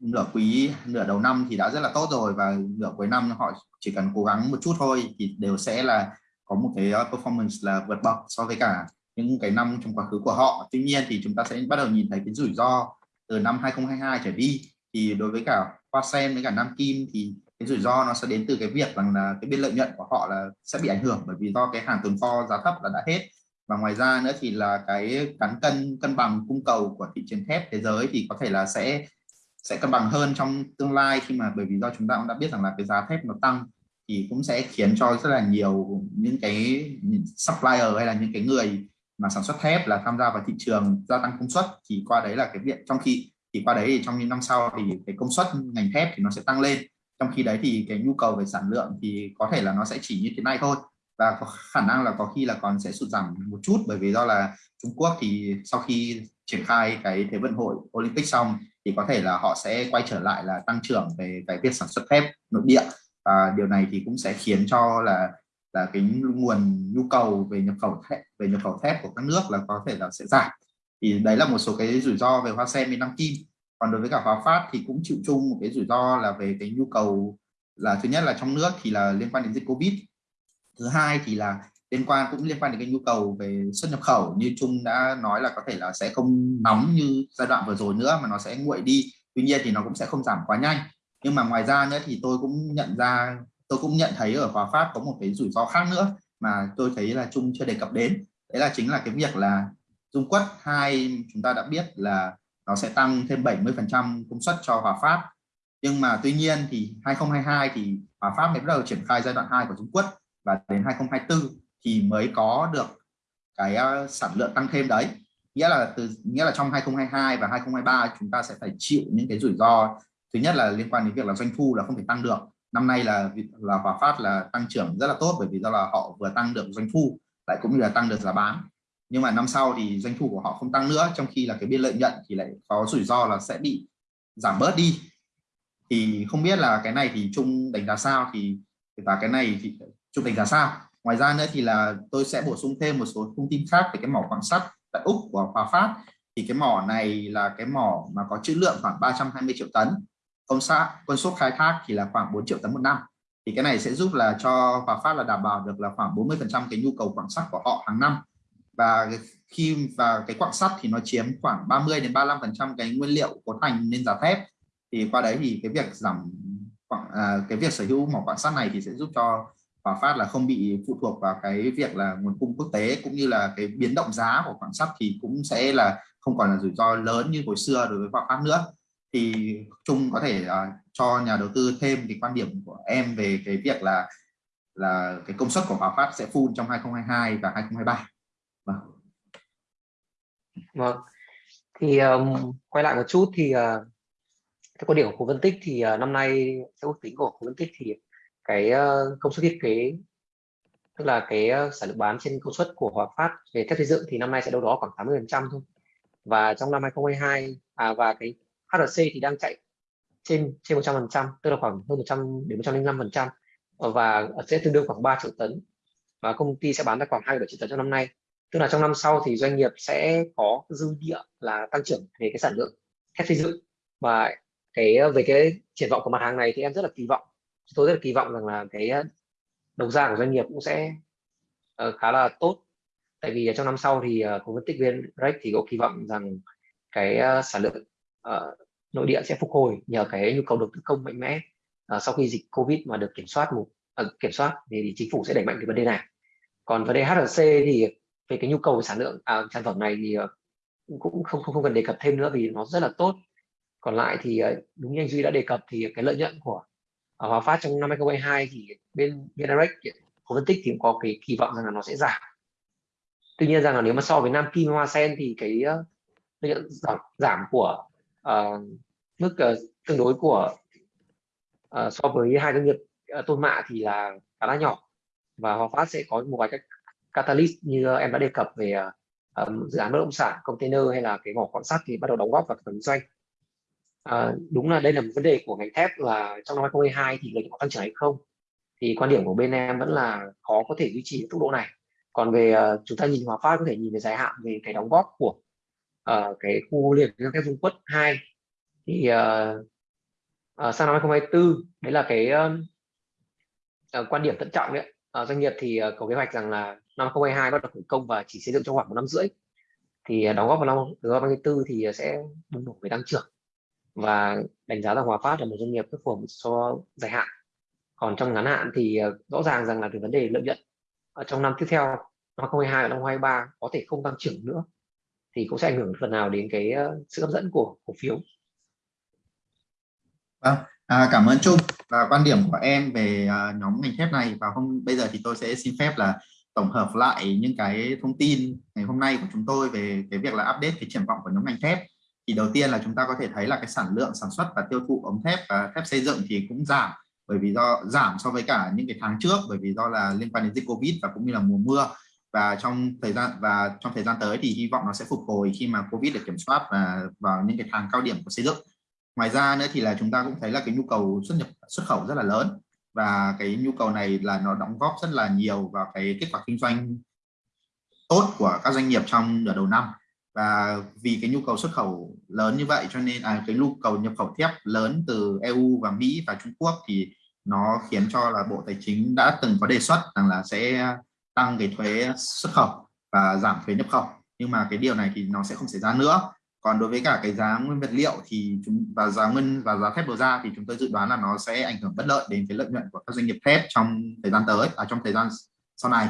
nửa quý, nửa đầu năm thì đã rất là tốt rồi và nửa cuối năm họ chỉ cần cố gắng một chút thôi thì đều sẽ là có một cái ờ, performance là vượt bậc so với cả những cái năm trong quá khứ của họ. Tuy nhiên thì chúng ta sẽ bắt đầu nhìn thấy cái rủi ro từ năm 2022 trở đi. Thì đối với cả Hoa Sen với cả Nam Kim thì cái rủi ro nó sẽ đến từ cái việc rằng là cái biên lợi nhuận của họ là sẽ bị ảnh hưởng bởi vì do cái hàng tồn kho giá thấp là đã hết. Và ngoài ra nữa thì là cái cán cân cân bằng cung cầu của thị trường thép thế giới thì có thể là sẽ sẽ cân bằng hơn trong tương lai khi mà bởi vì do chúng ta cũng đã biết rằng là cái giá thép nó tăng thì cũng sẽ khiến cho rất là nhiều những cái supplier hay là những cái người mà sản xuất thép là tham gia vào thị trường gia tăng công suất. Thì qua đấy là cái việc trong khi, thì qua đấy thì trong những năm sau thì cái công suất ngành thép thì nó sẽ tăng lên. Trong khi đấy thì cái nhu cầu về sản lượng thì có thể là nó sẽ chỉ như thế này thôi. Và có khả năng là có khi là còn sẽ sụt giảm một chút bởi vì do là Trung Quốc thì sau khi triển khai cái thế vận hội Olympic xong thì có thể là họ sẽ quay trở lại là tăng trưởng về cái việc sản xuất thép nội địa. Và điều này thì cũng sẽ khiến cho là là cái nguồn nhu cầu về nhập khẩu thép, về nhập khẩu thép của các nước là có thể là sẽ giảm. Thì đấy là một số cái rủi ro về hoa sen với năm kim. Còn đối với cả hoa Phát thì cũng chịu chung một cái rủi ro là về cái nhu cầu là, thứ nhất là trong nước thì là liên quan đến dịch Covid. Thứ hai thì là liên quan cũng liên quan đến cái nhu cầu về xuất nhập khẩu, như Trung đã nói là có thể là sẽ không nóng như giai đoạn vừa rồi nữa mà nó sẽ nguội đi. Tuy nhiên thì nó cũng sẽ không giảm quá nhanh. Nhưng mà ngoài ra nữa thì tôi cũng nhận ra, tôi cũng nhận thấy ở Hòa Phát có một cái rủi ro khác nữa mà tôi thấy là Trung chưa đề cập đến. Đấy là chính là cái việc là dung quất hai chúng ta đã biết là nó sẽ tăng thêm 70 phần trăm công suất cho Hòa Phát. Nhưng mà tuy nhiên thì 2022 thì Hòa pháp mới bắt đầu triển khai giai đoạn 2 của trung quốc và đến 2024 thì mới có được cái ờ, sản lượng tăng thêm đấy. Nghĩa là từ, nghĩa là trong 2022 và 2023 chúng ta sẽ phải chịu những cái rủi ro, thứ nhất là liên quan đến việc là doanh thu là không thể tăng được. Năm nay là là Hòa Phát là tăng trưởng rất là tốt bởi vì do là họ vừa tăng được doanh thu, lại cũng như là tăng được giá bán. Nhưng mà năm sau thì doanh thu của họ không tăng nữa, trong khi là cái biên lợi nhuận thì lại có rủi ro là sẽ bị giảm bớt đi. Thì không biết là cái này thì chung đánh giá sao thì, và cái này thì chung đánh giá sao? Ngoài ra nữa thì là tôi sẽ bổ sung thêm một số thông tin khác về cái mỏ quặng sắt tại úc của hòa phát. Thì cái mỏ này là cái mỏ mà có trữ lượng khoảng 320 triệu tấn. Công xã công suất khai thác thì là khoảng 4 triệu tấn một năm. Thì cái này sẽ giúp là cho hòa phát là đảm bảo được là khoảng 40 phần trăm cái nhu cầu quặng sắt của họ hàng năm. Và khi và cái quặng sắt thì nó chiếm khoảng 30 đến 35 phần trăm cái nguyên liệu cấu thành nên giá thép. Thì qua đấy thì cái việc giảm à, cái việc sở hữu mỏ quặng sắt này thì sẽ giúp cho Hòa Phát là không bị phụ thuộc vào cái việc là nguồn cung quốc tế cũng như là cái biến động giá của quặng sắt thì cũng sẽ là không còn là rủi ro lớn như hồi xưa đối với Hòa Phát nữa. Thì Trung có thể uh, cho nhà đầu tư thêm cái quan điểm của em về cái việc là là cái công suất của Hòa Phát sẽ full trong 2022 và 2023 vâng. Vâng. Thì um, quay lại một chút thì ờ, uh, cái quan điểm của khu phân tích thì uh, năm nay theo ước tính của khu phân tích thì cái ờ, công suất thiết kế, tức là cái ờ, sản lượng bán trên công suất của Hòa Phát về thép xây dựng thì năm nay sẽ đâu đó khoảng 80 phần trăm thôi. Và trong năm 2022 à và cái HRC thì đang chạy trên trên 100 phần trăm, tức là khoảng hơn 100 đến 105 phần trăm, và sẽ tương đương khoảng 3 triệu tấn. Và công ty sẽ bán ra khoảng 27 triệu tấn trong năm nay. Tức là trong năm sau thì doanh nghiệp sẽ có dư địa là tăng trưởng về cái sản lượng thép xây dựng. Và cái ờ, về cái triển vọng của mặt hàng này thì em rất là kỳ vọng tôi rất là kỳ vọng rằng là cái ờ, đầu ra của doanh nghiệp cũng sẽ uh, khá là tốt. Tại vì ờ, trong năm sau thì uh, của phân tích viên Rex thì có kỳ vọng rằng cái uh, sản lượng uh, nội địa sẽ phục hồi nhờ cái nhu cầu đầu tư công mạnh mẽ. Uh, sau khi dịch Covid mà được kiểm soát một uh, kiểm soát thì chính phủ sẽ đẩy mạnh cái vấn đề này. Còn vấn đề HRC thì về cái nhu cầu sản lượng à, sản phẩm này thì uh, cũng không không không cần đề cập thêm nữa vì nó rất là tốt. Còn lại thì uh, đúng như anh Duy đã đề cập thì cái lợi nhuận của Hòa Phát trong năm 2022 thì bên VNRX có phân tích thì cũng có cái kỳ vọng rằng là nó sẽ giảm. Tuy nhiên rằng là nếu mà so với Nam Kim Hoa Sen thì cái ờ, lợi giảm, giảm của uh, mức uh, tương đối của uh, so với hai doanh nghiệp uh, tôn mạ thì là khá là nhỏ. Và Hòa Phát sẽ có một vài các catalyst như em đã đề cập về uh, dự án bất động sản container hay là cái mỏ quặng sắt thì bắt đầu đóng góp vào kinh doanh à, đúng là đây là một vấn đề của ngành thép là trong năm 2022 thì liệu có tăng trưởng hay không? Thì quan điểm của bên em vẫn là khó có thể duy trì tốc độ này. Còn về uh, chúng ta nhìn Hòa Phát có thể nhìn về dài hạn về cái đóng góp của uh, cái khu liên các thép Dung Quất 2 thì uh, uh, sang năm 2024 đấy là cái uh, uh, quan điểm thận trọng đấy uh, doanh nghiệp thì uh, có kế hoạch rằng là năm 2022 bắt đầu khởi công và chỉ xây dựng trong khoảng một năm rưỡi. Thì uh, đóng góp vào năm 2024 thì uh, sẽ bùng nổ về tăng trưởng và đánh giá rằng Hòa Phát là một doanh nghiệp rất phù hợp cho dài hạn. Còn trong ngắn hạn thì ờ, rõ ràng rằng là cái vấn đề lợi nhuận ở trong năm tiếp theo năm 2022 và năm 2023 có thể không tăng trưởng nữa thì cũng sẽ ảnh hưởng phần nào đến cái ờ, sự hấp dẫn của cổ phiếu. Vâng, à, cảm ơn Trung. Và quan điểm của em về nhóm ngành thép này và hôm bây giờ thì tôi sẽ xin phép là tổng hợp lại những cái thông tin ngày hôm nay của chúng tôi về cái việc là update cái triển vọng của nhóm ngành thép thì đầu tiên là chúng ta có thể thấy là cái sản lượng sản xuất và tiêu thụ ống thép và thép xây dựng thì cũng giảm, bởi vì do, giảm so với cả những cái tháng trước, bởi vì do là liên quan đến dịch covid và cũng như là mùa mưa. Và trong thời gian, và trong thời gian tới thì hy vọng nó sẽ phục hồi khi mà covid được kiểm soát và vào những cái tháng cao điểm của xây dựng. Ngoài ra nữa thì là chúng ta cũng thấy là cái nhu cầu xuất nhập, xuất khẩu rất là lớn. Và cái nhu cầu này là nó đóng góp rất là nhiều vào cái kết quả kinh doanh tốt của các doanh nghiệp trong nửa đầu năm và vì cái nhu cầu xuất khẩu lớn như vậy cho nên à, cái nhu cầu nhập khẩu thép lớn từ EU và Mỹ và Trung Quốc thì nó khiến cho là Bộ Tài chính đã từng có đề xuất rằng là sẽ tăng cái thuế xuất khẩu và giảm thuế nhập khẩu. Nhưng mà cái điều này thì nó sẽ không xảy ra nữa. Còn đối với cả cái giá nguyên vật liệu thì chúng và giá nguyên và giá thép đầu ra thì chúng tôi dự đoán là nó sẽ ảnh hưởng bất lợi đến cái lợi nhuận của các doanh nghiệp thép trong thời gian tới à, trong thời gian sau này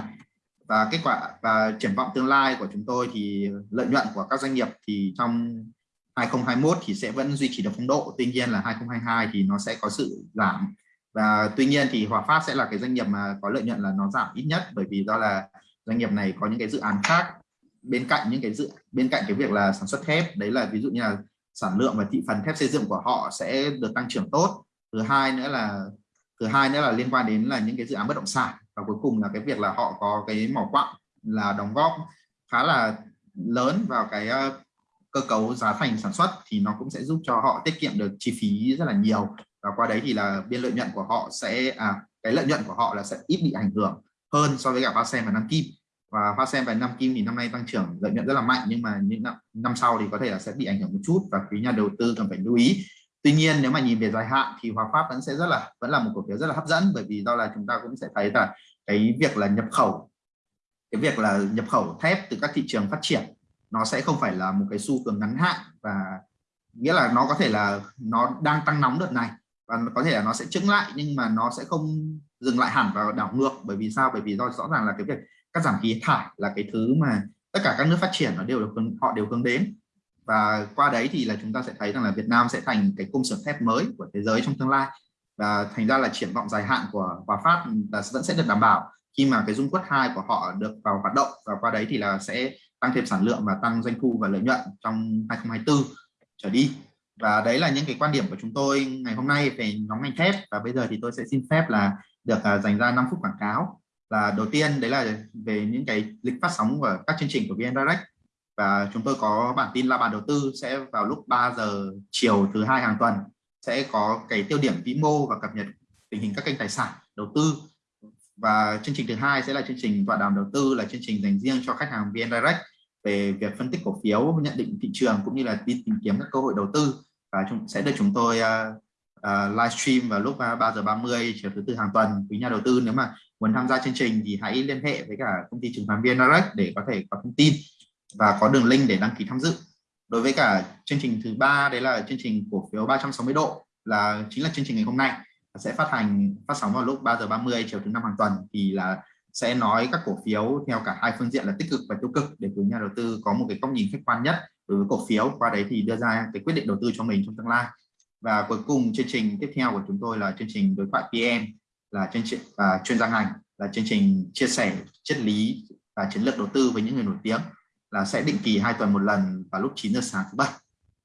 và kết quả, và triển vọng tương lai của chúng tôi thì lợi nhuận của các doanh nghiệp thì trong 2021 thì sẽ vẫn duy trì được phong độ. Tuy nhiên là 2022 thì nó sẽ có sự giảm. Và tuy nhiên thì Hòa Phát sẽ là cái doanh nghiệp mà có lợi nhuận là nó giảm ít nhất, bởi vì do là doanh nghiệp này có những cái dự án khác bên cạnh những cái dự, bên cạnh cái việc là sản xuất thép. Đấy là ví dụ như là sản lượng và thị phần thép xây dựng của họ sẽ được tăng trưởng tốt. Thứ hai nữa là, thứ hai nữa là liên quan đến là những cái dự án bất động sản và cuối cùng là cái việc là họ có cái mỏ quặng là đóng góp khá là lớn vào cái ờ, cơ cấu giá thành sản xuất thì nó cũng sẽ giúp cho họ tiết kiệm được chi phí rất là nhiều. Và qua đấy thì là biên lợi nhuận của họ sẽ à, cái lợi nhuận của họ là sẽ ít bị ảnh hưởng hơn so với cả Hoa Sen và Nam Kim. Và Hoa Sen và Nam Kim thì năm nay tăng trưởng lợi nhuận rất là mạnh nhưng mà những năm, năm sau thì có thể là sẽ bị ảnh hưởng một chút và quý nhà đầu tư cần phải lưu ý. Tuy nhiên nếu mà nhìn về dài hạn thì Hòa pháp vẫn sẽ rất là vẫn là một cổ phiếu rất là hấp dẫn bởi vì do là chúng ta cũng sẽ thấy là cái việc là nhập khẩu, cái việc là nhập khẩu thép từ các thị trường phát triển, nó sẽ không phải là một cái xu hướng ngắn hạn và nghĩa là nó có thể là nó đang tăng nóng đợt này và có thể là nó sẽ chứng lại nhưng mà nó sẽ không dừng lại hẳn và đảo ngược. Bởi vì sao? Bởi vì do rõ ràng là cái việc cắt giảm khí thải là cái thứ mà tất cả các nước phát triển nó đều được họ đều hướng đến. Và qua đấy thì là chúng ta sẽ thấy rằng là Việt Nam sẽ thành cái cung xưởng thép mới của thế giới trong tương lai và thành ra là triển vọng dài hạn của Hòa Phát là vẫn sẽ được đảm bảo. Khi mà cái dung quất 2 của họ được vào hoạt động và qua đấy thì là sẽ tăng thêm sản lượng và tăng doanh thu và lợi nhuận trong 2024 trở đi. Và đấy là những cái quan điểm của chúng tôi ngày hôm nay về nhóm ngành thép. Và bây giờ thì tôi sẽ xin phép là được à, dành ra 5 phút quảng cáo. Là đầu tiên đấy là về những cái lịch phát sóng của các chương trình của VN Direct. Và chúng tôi có bản tin la bàn đầu tư sẽ vào lúc 3 giờ chiều thứ hai hàng tuần sẽ có cái tiêu điểm vĩ mô và cập nhật tình hình các kênh tài sản đầu tư. Và chương trình thứ hai sẽ là chương trình tọa đàm đầu tư là chương trình dành riêng cho khách hàng VN Direct về việc phân tích cổ phiếu nhận định thị trường cũng như là đi tìm kiếm các cơ hội đầu tư. Và chúng sẽ được chúng tôi à, à, uh, uh, livestream vào lúc à, 3 giờ 30 chiều thứ tư hàng tuần. Quý nhà đầu tư nếu mà muốn tham gia chương trình thì hãy liên hệ với cả công ty chứng khoán VN Direct để có thể có thông tin và có đường link để đăng ký tham dự đối với cả chương trình thứ ba, đấy là chương trình cổ phiếu 360 độ, là chính là chương trình ngày hôm nay. Sẽ phát hành, phát sóng vào lúc 3 giờ 30 chiều thứ năm hàng tuần, thì là sẽ nói các cổ phiếu theo cả hai phương diện là tích cực và tiêu cực để quý nhà đầu tư có một cái góc nhìn khách quan nhất đối với cổ phiếu. Qua đấy thì đưa ra cái quyết định đầu tư cho mình trong tương lai. Và cuối cùng chương trình tiếp theo của chúng tôi là chương trình đối thoại PM là chương trình và chuyên gia ngành, là chương trình chia sẻ triết lý và chiến lược đầu tư với những người nổi tiếng là sẽ định kỳ hai tuần một lần vào lúc 9 giờ sáng thứ bảy.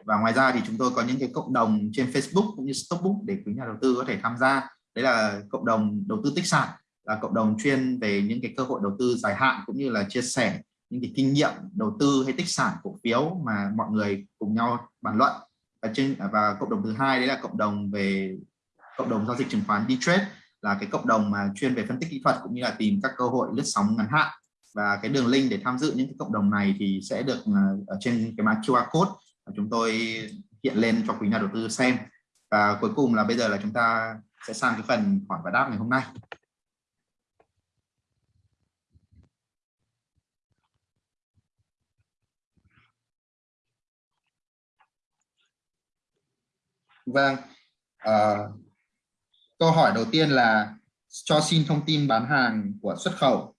Và ngoài ra thì chúng tôi có những cái cộng đồng trên Facebook cũng như Stockbook để quý nhà đầu tư có thể tham gia. Đấy là cộng đồng đầu tư tích sản, là cộng đồng chuyên về những cái cơ hội đầu tư dài hạn cũng như là chia sẻ những cái kinh nghiệm đầu tư hay tích sản cổ phiếu mà mọi người cùng nhau bàn luận. Và trên, và cộng đồng thứ hai đấy là cộng đồng về, cộng đồng giao dịch chứng khoán D-Trade, là cái cộng đồng mà chuyên về phân tích kỹ thuật cũng như là tìm các cơ hội lướt sóng ngắn hạn và cái đường link để tham dự những cái cộng đồng này thì sẽ được à, ở trên cái mã QR code mà chúng tôi hiện lên cho quý nhà đầu tư xem. Và cuối cùng là bây giờ là chúng ta sẽ sang cái phần hỏi và đáp ngày hôm nay. Vâng, à, câu hỏi đầu tiên là cho xin thông tin bán hàng của xuất khẩu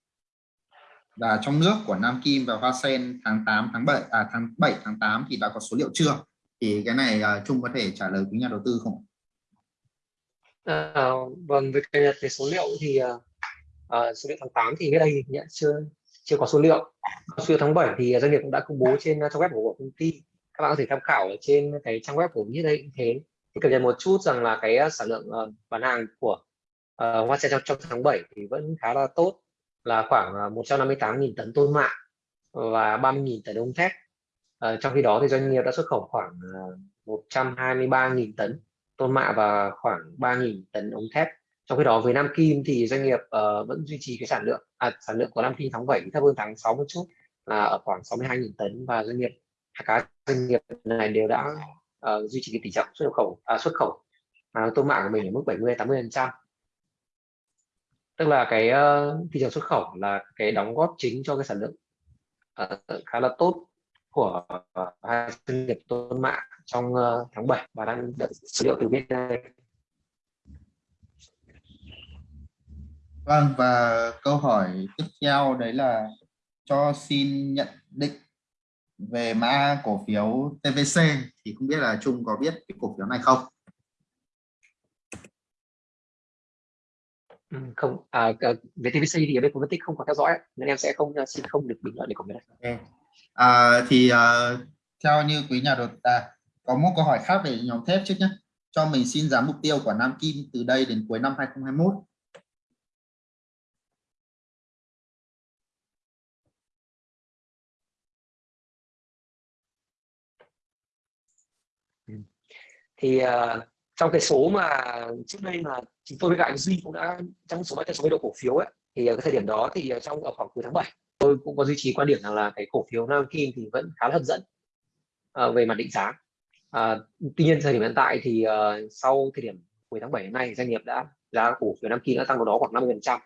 là trong nước của Nam Kim và Hoa Sen tháng 8 tháng 7 à tháng 7 tháng 8 thì đã có số liệu chưa? Thì cái này uh, Trung có thể trả lời quý nhà đầu tư không? À, vâng, với cái, về số liệu thì uh, số liệu tháng 8 thì cái đây nhận chưa chưa có số liệu. Số liệu tháng 7 thì doanh nghiệp cũng đã công bố trên trang web của công ty. Các bạn có thể tham khảo ở trên cái trang web của như đây cũng thế thì cập nhật một chút rằng là cái sản lượng uh, bán hàng của uh, Hoa Sen trong, trong tháng 7 thì vẫn khá là tốt là khoảng à, 158.000 tấn tôn mạ và 30.000 tấn ống thép. À, trong khi đó thì doanh nghiệp đã xuất khẩu khoảng à, 123.000 tấn tôn mạ và khoảng 3.000 tấn ống thép. Trong khi đó với Nam Kim thì doanh nghiệp uh, vẫn duy trì cái sản lượng à, sản lượng của Nam Kim tháng 7 thấp hơn tháng 6 một chút là ở khoảng 62.000 tấn. Và doanh nghiệp à, các doanh nghiệp này đều đã uh, duy trì cái tỷ trọng xuất khẩu à, xuất khẩu à, tôn mạ của mình ở mức 70 80 phần trăm tức là cái uh, thị trường xuất khẩu là cái đóng góp chính cho cái sản lượng uh, khá là tốt của uh, hai doanh nghiệp tôn mạng trong uh, tháng 7 và đang đợi số liệu từ bên đây Vâng và câu hỏi tiếp theo đấy là cho xin nhận định về mã cổ phiếu TVC thì không biết là Trung có biết cái cổ phiếu này không? Không à, về TVC thì ở bên phân tích không có theo dõi nên em sẽ không xin không được bình luận để phiếu này. Okay. À, thì uh, theo như quý nhà đầu à, có một câu hỏi khác về nhóm thép trước nhé. Cho mình xin giá mục tiêu của Nam Kim từ đây đến cuối năm 2021 thì uh, trong cái số mà trước đây mà chúng tôi với cả Duy cũng đã trong số trong số độ cổ phiếu ấy thì ở cái thời điểm đó thì ờ, trong ở khoảng cuối tháng 7 tôi cũng có duy trì quan điểm rằng là cái cổ phiếu Nam Kim thì vẫn khá là hấp dẫn uh, về mặt định giá. Uh, tuy nhiên thời điểm hiện tại thì uh, sau thời điểm cuối tháng 7 đến nay doanh nghiệp đã giá cổ phiếu Nam Kim đã tăng vào đó khoảng 50 phần trăm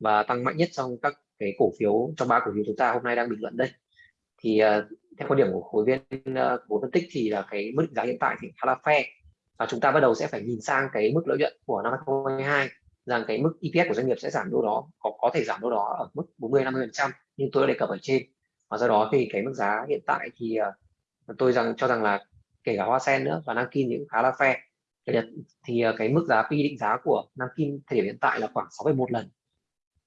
và tăng mạnh nhất trong các cái cổ phiếu trong ba cổ phiếu chúng ta hôm nay đang bình luận đây. Thì uh, theo quan điểm của khối viên uh, của phân tích thì là cái mức giá hiện tại thì khá là fair và chúng ta bắt đầu sẽ phải nhìn sang cái mức lợi nhuận của năm 2022 rằng cái mức EPS của doanh nghiệp sẽ giảm đâu đó có có thể giảm đâu đó ở mức 40 50 phần trăm nhưng tôi đã đề cập ở trên. Và do đó thì cái mức giá hiện tại thì uh, tôi rằng cho rằng là kể cả hoa sen nữa và Nankin những cũng khá là fair. Thì uh, cái mức giá pi định giá của nam kim thời điểm hiện tại là khoảng 6,1 lần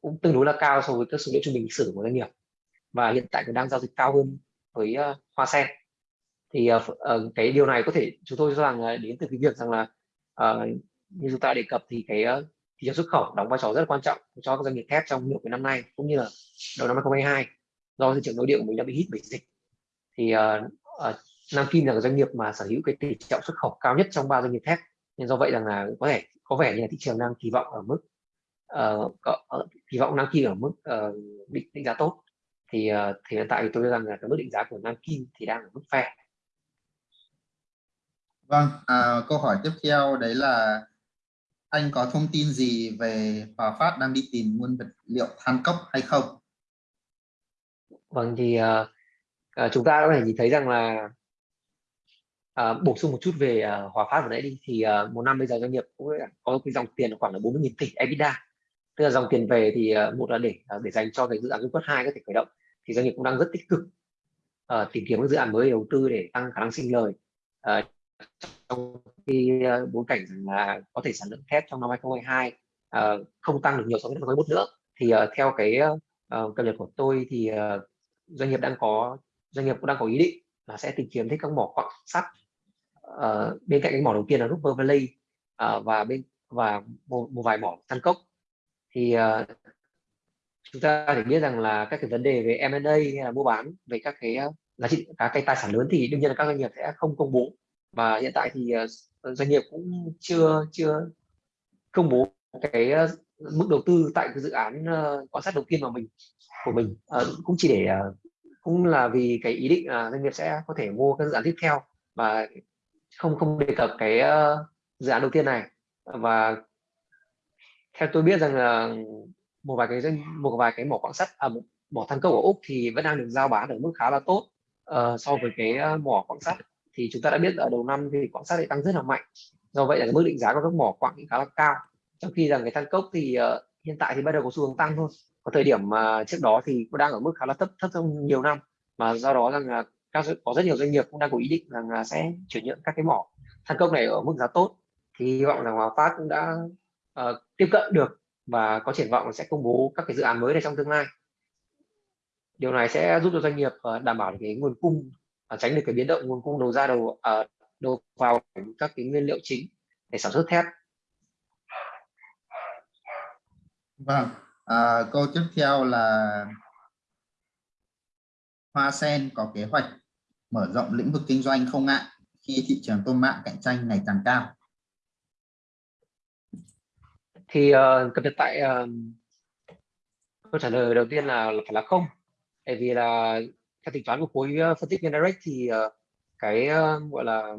cũng tương đối là cao so với các số liệu trung bình lịch sử của doanh nghiệp. Và hiện tại cũng đang giao dịch cao hơn với uh, hoa sen thì uh, uh, cái điều này có thể chúng tôi cho rằng uh, đến từ cái việc rằng là uh, như chúng ta đề cập thì cái uh, thị trường xuất khẩu đóng vai trò rất là quan trọng cho các doanh nghiệp thép trong nửa cái năm nay cũng như là đầu năm 2022 do thị trường nội địa của mình đã bị hít bởi dịch thì uh, uh, Nam Kim là doanh nghiệp mà sở hữu cái tỷ trọng xuất khẩu cao nhất trong ba doanh nghiệp thép nên do vậy rằng là có thể có vẻ như là thị trường đang kỳ vọng ở mức uh, có, kỳ vọng Nam Kim ở mức uh, định, định giá tốt thì uh, thì hiện tại thì tôi rằng là cái mức định giá của Nam Kim thì đang ở mức fair. Vâng, à, câu hỏi tiếp theo đấy là anh có thông tin gì về Hòa Phát đang đi tìm nguyên vật liệu than cốc hay không? Vâng thì à, à, chúng ta có thể nhìn thấy rằng là à, bổ sung một chút về à, Hòa Phát vừa nãy đi. Thì à, một năm bây giờ doanh nghiệp cũng có cái dòng tiền khoảng là 40.000 tỷ EBITDA. Tức là dòng tiền về thì à, một là để à, để dành cho cái dự án dung quất hai có thể khởi động. Thì doanh nghiệp cũng đang rất tích cực à, tìm kiếm các dự án mới đầu tư để tăng khả năng sinh lời À, trong khi uh, bối cảnh là có thể sản lượng thép trong năm 2022 uh, ờ, không tăng được nhiều so với năm 2021 nữa thì uh, theo cái uh, uh, cập nhật của tôi thì uh, doanh nghiệp đang có doanh nghiệp cũng đang có ý định là sẽ tìm kiếm thấy các mỏ quặng sắt uh, bên cạnh cái mỏ đầu tiên là Rupert Valley uh, và bên và một, một vài mỏ than cốc. Thì uh, chúng ta phải biết rằng là các cái vấn đề về M&A hay là mua bán về các cái giá trị các cái tài sản lớn thì đương nhiên là các doanh nghiệp sẽ không công bố và hiện tại thì ờ, ờ, doanh nghiệp cũng chưa chưa công bố cái ờ, mức đầu tư tại cái dự án quan sát đầu tiên của mình của mình. Cũng chỉ để cũng là vì cái ý định doanh nghiệp sẽ có thể mua các dự án tiếp theo và không không đề cập cái dự án đầu tiên này. Và theo tôi biết rằng là một vài cái doanh một vài cái mỏ quặng sắt à, mỏ than cốc ở úc thì vẫn đang được giao bán ở mức khá là tốt uh, so với cái mỏ quặng sắt thì chúng ta đã biết ở đầu năm thì quan sát lại tăng rất là mạnh. Do vậy là cái mức định giá của các mỏ quặng khá là cao. Trong khi rằng cái than cốc thì uh, hiện tại thì bắt đầu có xu hướng tăng thôi. Có thời điểm mà trước đó thì cũng đang ở mức khá là thấp thấp trong nhiều năm. Mà do đó rằng là các có rất nhiều doanh nghiệp cũng đang có ý định rằng là sẽ chuyển nhượng các cái mỏ than cốc này ở mức giá tốt. Thì hy vọng rằng Hòa Phát cũng đã uh, tiếp cận được và có triển vọng sẽ công bố các cái dự án mới này trong tương lai. Điều này sẽ giúp cho doanh nghiệp uh, đảm bảo cái nguồn cung uh, tránh được cái biến động nguồn cung đầu ra đầu uh, đầu vào các cái nguyên liệu chính để sản xuất thép. Vâng à, câu tiếp theo là Hoa Sen có kế hoạch mở rộng lĩnh vực kinh doanh không ngại khi thị trường tôm mạng cạnh tranh ngày càng cao. Thì uh, cập nhật tại uh, câu trả lời đầu tiên là, là phải là không. Tại vì là theo tính toán của khối ờ, phân tích Gendirect thì ờ, cái ờ, gọi là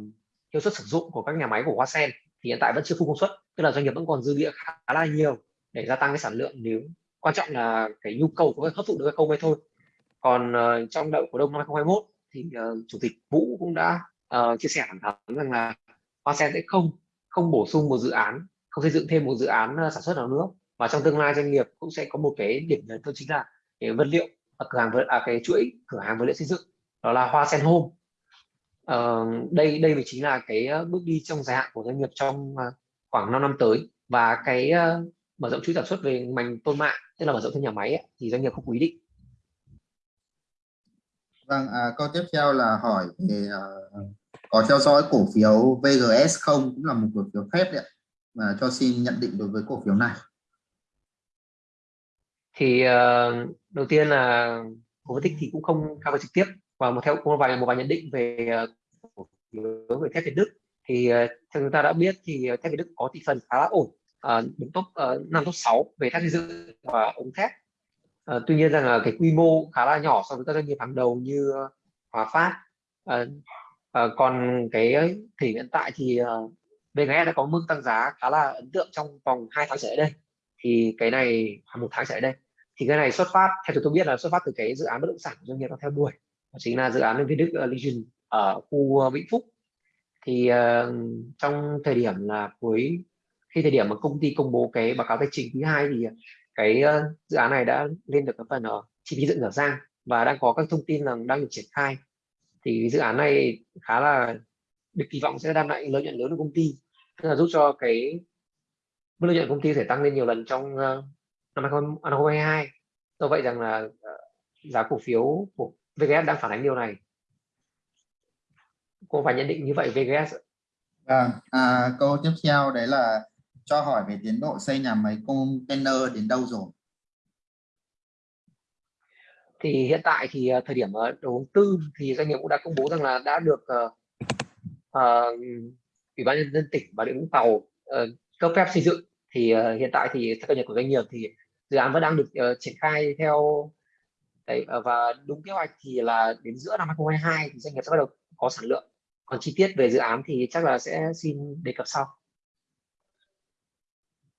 hiệu suất sử dụng của các nhà máy của Hoa Sen thì hiện tại vẫn chưa full công suất tức là doanh nghiệp vẫn còn dư địa khá là nhiều để gia tăng cái sản lượng nếu quan trọng là cái nhu cầu có hấp thụ được hay không hay thôi. Còn uh, trong đậu cổ đông năm 2021 thì uh, chủ tịch Vũ cũng đã uh, chia sẻ thẳng thắn rằng là Hoa Sen sẽ không không bổ sung một dự án không xây dựng thêm một dự án uh, sản xuất nào nữa và trong tương lai doanh nghiệp cũng sẽ có một cái điểm nhấn thôi chính là cái vật liệu Ờ, cửa hàng vật à, cái chuỗi cửa hàng vật liệu xây dựng đó là Hoa Sen Home. Uh, đây đây mới chính là cái ờ, bước đi trong dài hạn của doanh nghiệp trong khoảng 5 năm tới. Và cái uh, mở rộng chuỗi sản xuất về ngành tôn mạng tức là mở rộng thêm nhà máy ấy, thì doanh nghiệp không quy định. Vâng, à, câu tiếp theo là hỏi về uh, có theo dõi cổ phiếu VGS không? Cũng là một cổ phiếu phép đấy mà cho xin nhận định đối với cổ phiếu này. Thì uh, đầu tiên là cổ phân tích thì cũng không cover trực tiếp. Và một theo một vài một vài nhận định về uh, cổ phiếu về thép Việt Đức. Thì uh, theo chúng ta đã biết thì thép Việt Đức có thị phần khá là ổn uh, đứng top uh, năm top 6 về thép xây dựng và ống thép. Uh, tuy nhiên rằng là cái quy mô khá là nhỏ so với các doanh nghiệp hàng đầu như Hòa Phát. Uh, uh, còn cái thì hiện tại thì uh, VGE đã có mức tăng giá khá là ấn tượng trong vòng 2 tháng trở lại đây. Thì cái này một tháng trở lại đây thì cái này xuất phát theo tôi biết là xuất phát từ cái dự án bất động sản của doanh nghiệp đang theo đuổi. Đó chính là dự án Viên Đức uh, Legion ở khu ờ, Vĩnh Phúc. Thì uh, trong thời điểm là cuối khi thời điểm mà công ty công bố cái báo cáo tài chính thứ hai thì cái uh, dự án này đã lên được cái phần uh, chi phí dựng dở dang và đang có các thông tin là đang được triển khai. Thì dự án này khá là được kỳ vọng sẽ đem lại lợi nhuận lớn cho công ty tức là giúp cho cái lợi nhuận công ty thể tăng lên nhiều lần trong uh, năm 2022 do vậy rằng là uh, giá cổ phiếu của VGS đang phản ánh điều này. Cô phải nhận định như vậy VGS à, à, câu tiếp theo đấy là cho hỏi về tiến độ xây nhà máy container đến đâu rồi? Thì hiện tại thì uh, thời điểm uh, đầu tư thì doanh nghiệp cũng đã công bố rằng là đã được uh, ủy ban nhân dân tỉnh và địa vũng tàu uh, cấp phép xây dựng. Thì uh, hiện tại thì theo cập nhật của doanh nghiệp thì dự án vẫn đang được uh, triển khai theo đấy ờ, và đúng kế hoạch thì là đến giữa năm 2022 thì doanh nghiệp sẽ bắt đầu có sản lượng. Còn chi tiết về dự án thì chắc là sẽ xin đề cập sau.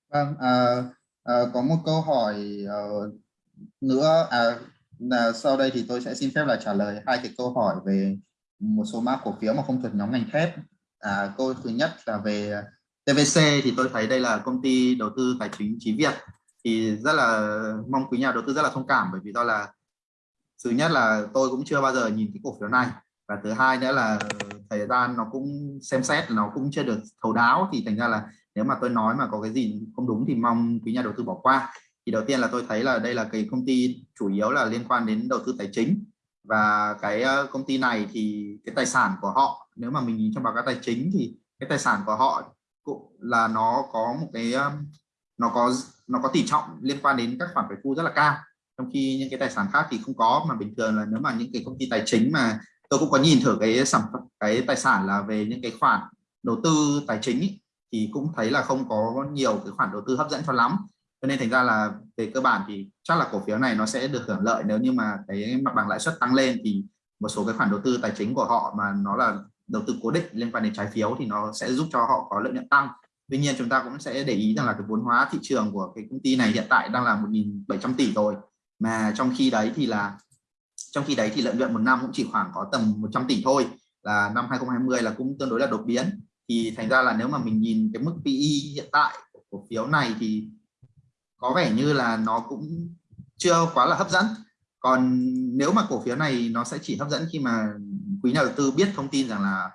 Vâng, à, à, có một câu hỏi uh, nữa à, là sau đây thì tôi sẽ xin phép là trả lời hai cái câu hỏi về một số mã cổ phiếu mà không thuộc nhóm ngành thép. À, câu thứ nhất là về TVC thì tôi thấy đây là công ty đầu tư tài chính Chí Việt thì rất là mong quý nhà đầu tư rất là thông cảm, bởi vì do là thứ nhất là tôi cũng chưa bao giờ nhìn cái cổ phiếu này. Và thứ hai nữa là ờ, thời gian nó cũng xem xét, nó cũng chưa được thấu đáo. Thì thành ra là nếu mà tôi nói mà có cái gì không đúng thì mong quý nhà đầu tư bỏ qua. Thì đầu tiên là tôi thấy là đây là cái công ty chủ yếu là liên quan đến đầu tư tài chính. Và cái ờ, công ty này thì cái tài sản của họ, nếu mà mình nhìn trong báo cáo tài chính thì cái tài sản của họ cũng là nó có một cái nó có nó có tỷ trọng liên quan đến các khoản phải thu rất là cao. Trong khi những cái tài sản khác thì không có mà bình thường là nếu mà những cái công ty tài chính mà tôi cũng có nhìn thử cái sản phẩm cái tài sản là về những cái khoản đầu tư tài chính ý, thì cũng thấy là không có nhiều cái khoản đầu tư hấp dẫn cho lắm. Cho nên thành ra là về cơ bản thì chắc là cổ phiếu này nó sẽ được hưởng lợi nếu như mà cái mặt bằng lãi suất tăng lên thì một số cái khoản đầu tư tài chính của họ mà nó là đầu tư cố định liên quan đến trái phiếu thì nó sẽ giúp cho họ có lợi nhuận tăng tuy nhiên chúng ta cũng sẽ để ý rằng là cái vốn hóa thị trường của cái công ty này hiện tại đang là 1.700 tỷ rồi. Mà trong khi đấy thì là, trong khi đấy thì lợi nhuận một năm cũng chỉ khoảng có tầm 100 tỷ thôi. Là năm 2020 là cũng tương đối là đột biến. Thì thành ra là nếu mà mình nhìn cái mức PE hiện tại của cổ phiếu này thì có vẻ như là nó cũng chưa quá là hấp dẫn. Còn nếu mà cổ phiếu này nó sẽ chỉ hấp dẫn khi mà quý nhà đầu tư biết thông tin rằng là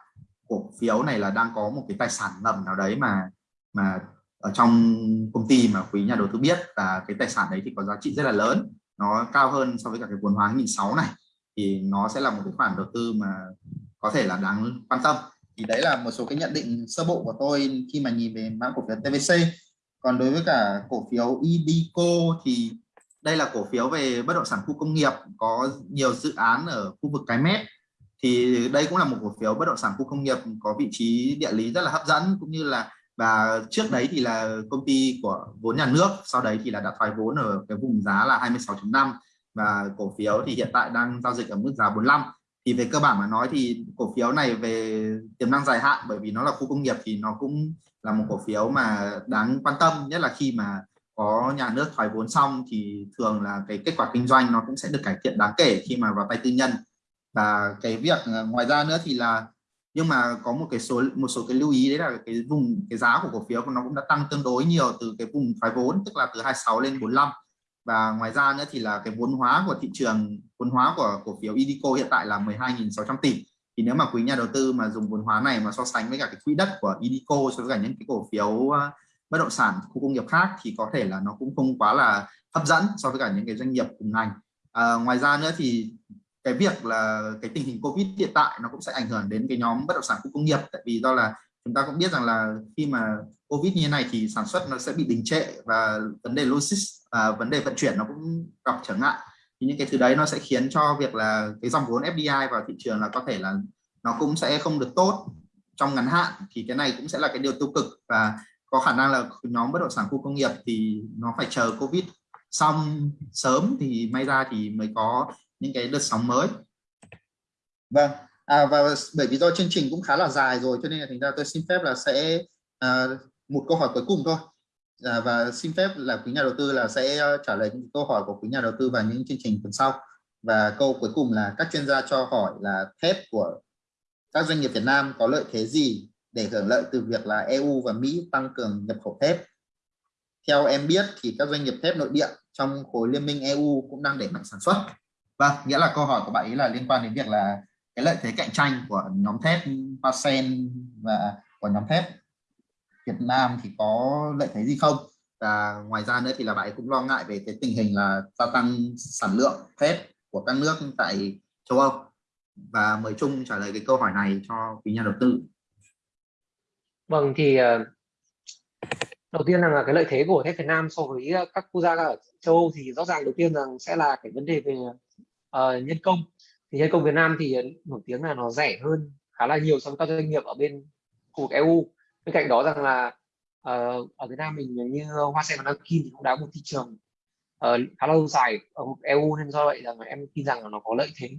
cổ phiếu này là đang có một cái tài sản ngầm nào đấy mà mà ở trong công ty mà quý nhà đầu tư biết và cái tài sản đấy thì có giá trị rất là lớn nó cao hơn so với cả cái vốn hóa nghìn sáu này thì nó sẽ là một cái khoản đầu tư mà có thể là đáng quan tâm. Thì đấy là một số cái nhận định sơ bộ của tôi khi mà nhìn về mã cổ phiếu TVC còn đối với cả cổ phiếu IDICO thì đây là cổ phiếu về bất động sản khu công nghiệp có nhiều dự án ở khu vực cái mép, thì đây cũng là một cổ phiếu bất động sản khu công nghiệp có vị trí địa lý rất là hấp dẫn cũng như là và trước đấy thì là công ty của vốn nhà nước, sau đấy thì là đã thoái vốn ở cái vùng giá là 26.5 và cổ phiếu thì hiện tại đang giao dịch ở mức giá 45 thì về cơ bản mà nói thì cổ phiếu này về tiềm năng dài hạn, bởi vì nó là khu công nghiệp thì nó cũng là một cổ phiếu mà đáng quan tâm, nhất là khi mà có nhà nước thoái vốn xong thì thường là cái kết quả kinh doanh nó cũng sẽ được cải thiện đáng kể khi mà vào tay tư nhân. Và cái việc ờ, ngoài ra nữa thì là nhưng mà có một cái số một số cái lưu ý đấy là cái vùng cái giá của cổ phiếu của nó cũng đã tăng tương đối nhiều từ cái vùng thoái vốn tức là từ 26 lên 45 và ngoài ra nữa thì là cái vốn hóa của thị trường vốn hóa của cổ phiếu Idico hiện tại là 12.600 tỷ. Thì nếu mà quý nhà đầu tư mà dùng vốn hóa này mà so sánh với cả cái quỹ đất của Idico so với cả những cái cổ phiếu ờ, bất động sản khu công nghiệp khác thì có thể là nó cũng không quá là hấp dẫn so với cả những cái doanh nghiệp cùng ngành. À, ngoài ra nữa thì cái việc là cái tình hình Covid hiện tại nó cũng sẽ ảnh hưởng đến cái nhóm bất động sản khu công nghiệp. Tại vì do là chúng ta cũng biết rằng là khi mà Covid như thế này thì sản xuất nó sẽ bị đình trệ và vấn đề logistics và vấn đề vận chuyển nó cũng gặp trở ngại. Thì những cái thứ đấy nó sẽ khiến cho việc là cái dòng vốn FDI vào thị trường là có thể là nó cũng sẽ không được tốt trong ngắn hạn. Thì cái này cũng sẽ là cái điều tiêu cực và có khả năng là nhóm bất động sản khu công nghiệp thì nó phải chờ Covid xong sớm thì may ra thì mới có những cái đợt sóng mới. Vâng à, và bởi vì do chương trình cũng khá là dài rồi cho nên là thành ra tôi xin phép là sẽ à, một câu hỏi cuối cùng thôi. À, và xin phép là quý nhà đầu tư là sẽ à, trả lời những câu hỏi của quý nhà đầu tư vào những chương trình tuần sau. Và câu cuối cùng là các chuyên gia cho hỏi là thép của các doanh nghiệp Việt Nam có lợi thế gì để hưởng lợi từ việc là EU và Mỹ tăng cường nhập khẩu thép? Theo em biết thì các doanh nghiệp thép nội địa trong khối liên minh EU cũng đang đẩy mạnh sản xuất. Vâng, nghĩa là câu hỏi của bạn ấy là liên quan đến việc là cái lợi thế cạnh tranh của nhóm thép Pasen và của nhóm thép Việt Nam thì có lợi thế gì không? Và ngoài ra nữa thì là bạn ấy cũng lo ngại về cái tình hình là gia tăng sản lượng thép của các nước tại châu Âu. Và mời Trung trả lời cái câu hỏi này cho quý nhà đầu tư. Vâng thì ờ, đầu tiên là cái lợi thế của thép Việt Nam so với các quốc gia ở châu Âu thì rõ ràng đầu tiên rằng sẽ là cái vấn đề về uh, nhân công. Thì nhân công Việt Nam thì ờ, nổi tiếng là nó rẻ hơn khá là nhiều so với các doanh nghiệp ở bên khu vực EU. Bên cạnh đó rằng là uh, ở Việt Nam mình như Hoa Sen và Nam Kim thì cũng đã một thị trường uh, khá lâu dài ở khu EU nên do vậy rằng em tin rằng là nó có lợi thế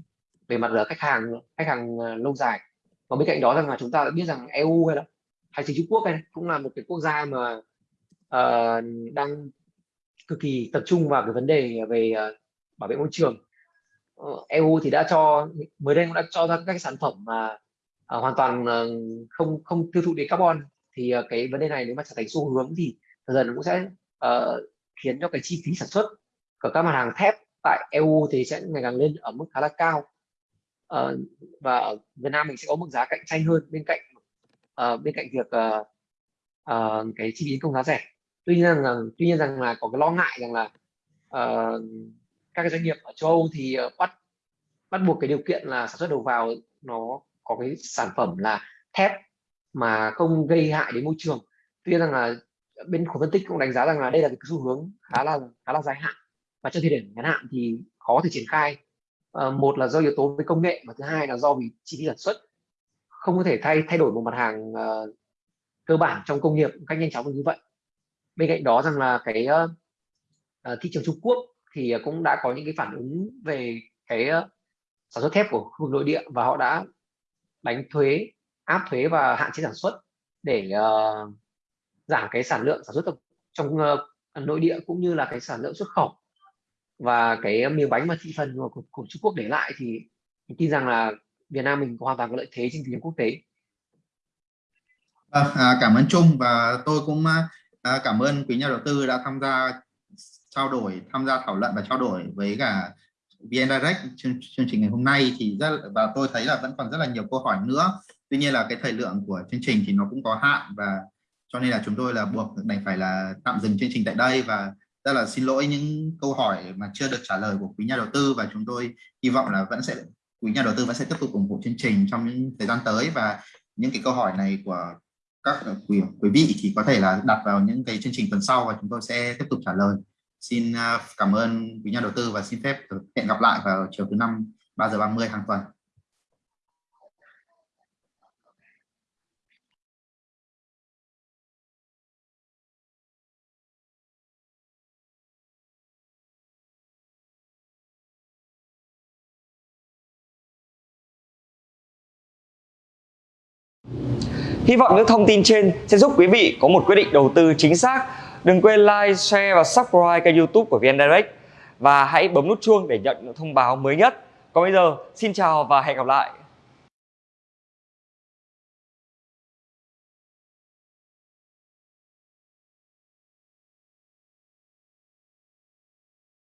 về mặt là khách hàng khách hàng lâu dài. Và bên cạnh đó rằng là chúng ta đã biết rằng EU hay là hay chính Trung Quốc này cũng là một cái quốc gia mà uh, đang cực kỳ tập trung vào cái vấn đề về uh, bảo vệ môi trường. Ờ, EU thì đã cho mới đây cũng đã cho ra các sản phẩm mà uh, hoàn toàn uh, không không tiêu thụ đi carbon. Thì uh, cái vấn đề này nếu mà trở thành xu hướng thì dần dần cũng sẽ uh, khiến cho cái chi phí sản xuất của các mặt hàng thép tại EU thì sẽ ngày càng lên ở mức khá là cao. Uh, và ở Việt Nam mình sẽ có mức giá cạnh tranh hơn bên cạnh uh, bên cạnh việc uh, uh, cái chi phí công giá rẻ. Tuy nhiên rằng tuy nhiên rằng là có cái lo ngại rằng là uh, các cái doanh nghiệp ở châu Âu thì ờ, bắt bắt buộc cái điều kiện là sản xuất đầu vào nó có cái sản phẩm là thép mà không gây hại đến môi trường. Tuy nhiên rằng là bên khối phân tích cũng đánh giá rằng là đây là cái xu hướng khá là khá là dài hạn và trong thời điểm ngắn hạn thì khó thể triển khai. À, một là do yếu tố về công nghệ và thứ hai là do vì chi phí sản xuất. Không có thể thay thay đổi một mặt hàng uh, cơ bản trong công nghiệp một cách nhanh chóng như vậy. Bên cạnh đó rằng là cái uh, thị trường Trung Quốc thì ờ, cũng đã có những cái phản ứng về cái ờ, sản xuất thép của khu vực nội địa và họ đã đánh thuế áp thuế và hạn chế sản xuất để uh, giảm cái sản lượng sản xuất trong uh, nội địa cũng như là cái sản lượng xuất khẩu và cái miếng bánh mà thị phần của, của, của Trung Quốc để lại thì mình tin rằng là Việt Nam mình có hoàn toàn có lợi thế trên thị trường quốc tế. À, à, cảm ơn Trung và tôi cũng à, cảm ơn quý nhà đầu tư đã tham gia trao đổi, tham gia thảo luận và trao đổi với cả VN Direct chương, chương trình ngày hôm nay thì rất và tôi thấy là vẫn còn rất là nhiều câu hỏi nữa. Tuy nhiên là cái thời lượng của chương trình thì nó cũng có hạn và cho nên là chúng tôi là buộc đành phải là tạm dừng chương trình tại đây và rất là xin lỗi những câu hỏi mà chưa được trả lời của quý nhà đầu tư và chúng tôi hy vọng là vẫn sẽ quý nhà đầu tư vẫn sẽ tiếp tục ủng hộ chương trình trong những thời gian tới và những cái câu hỏi này của các quý, quý vị thì có thể là đặt vào những cái chương trình tuần sau và chúng tôi sẽ tiếp tục trả lời xin à, cảm ơn quý nhà đầu tư và xin phép hẹn gặp lại vào chiều thứ năm 3 giờ 30 hàng tuần Hy vọng những thông tin trên sẽ giúp quý vị có một quyết định đầu tư chính xác. Đừng quên like, share và subscribe kênh youtube của VN Direct và hãy bấm nút chuông để nhận thông báo mới nhất. Còn bây giờ, xin chào và hẹn gặp lại.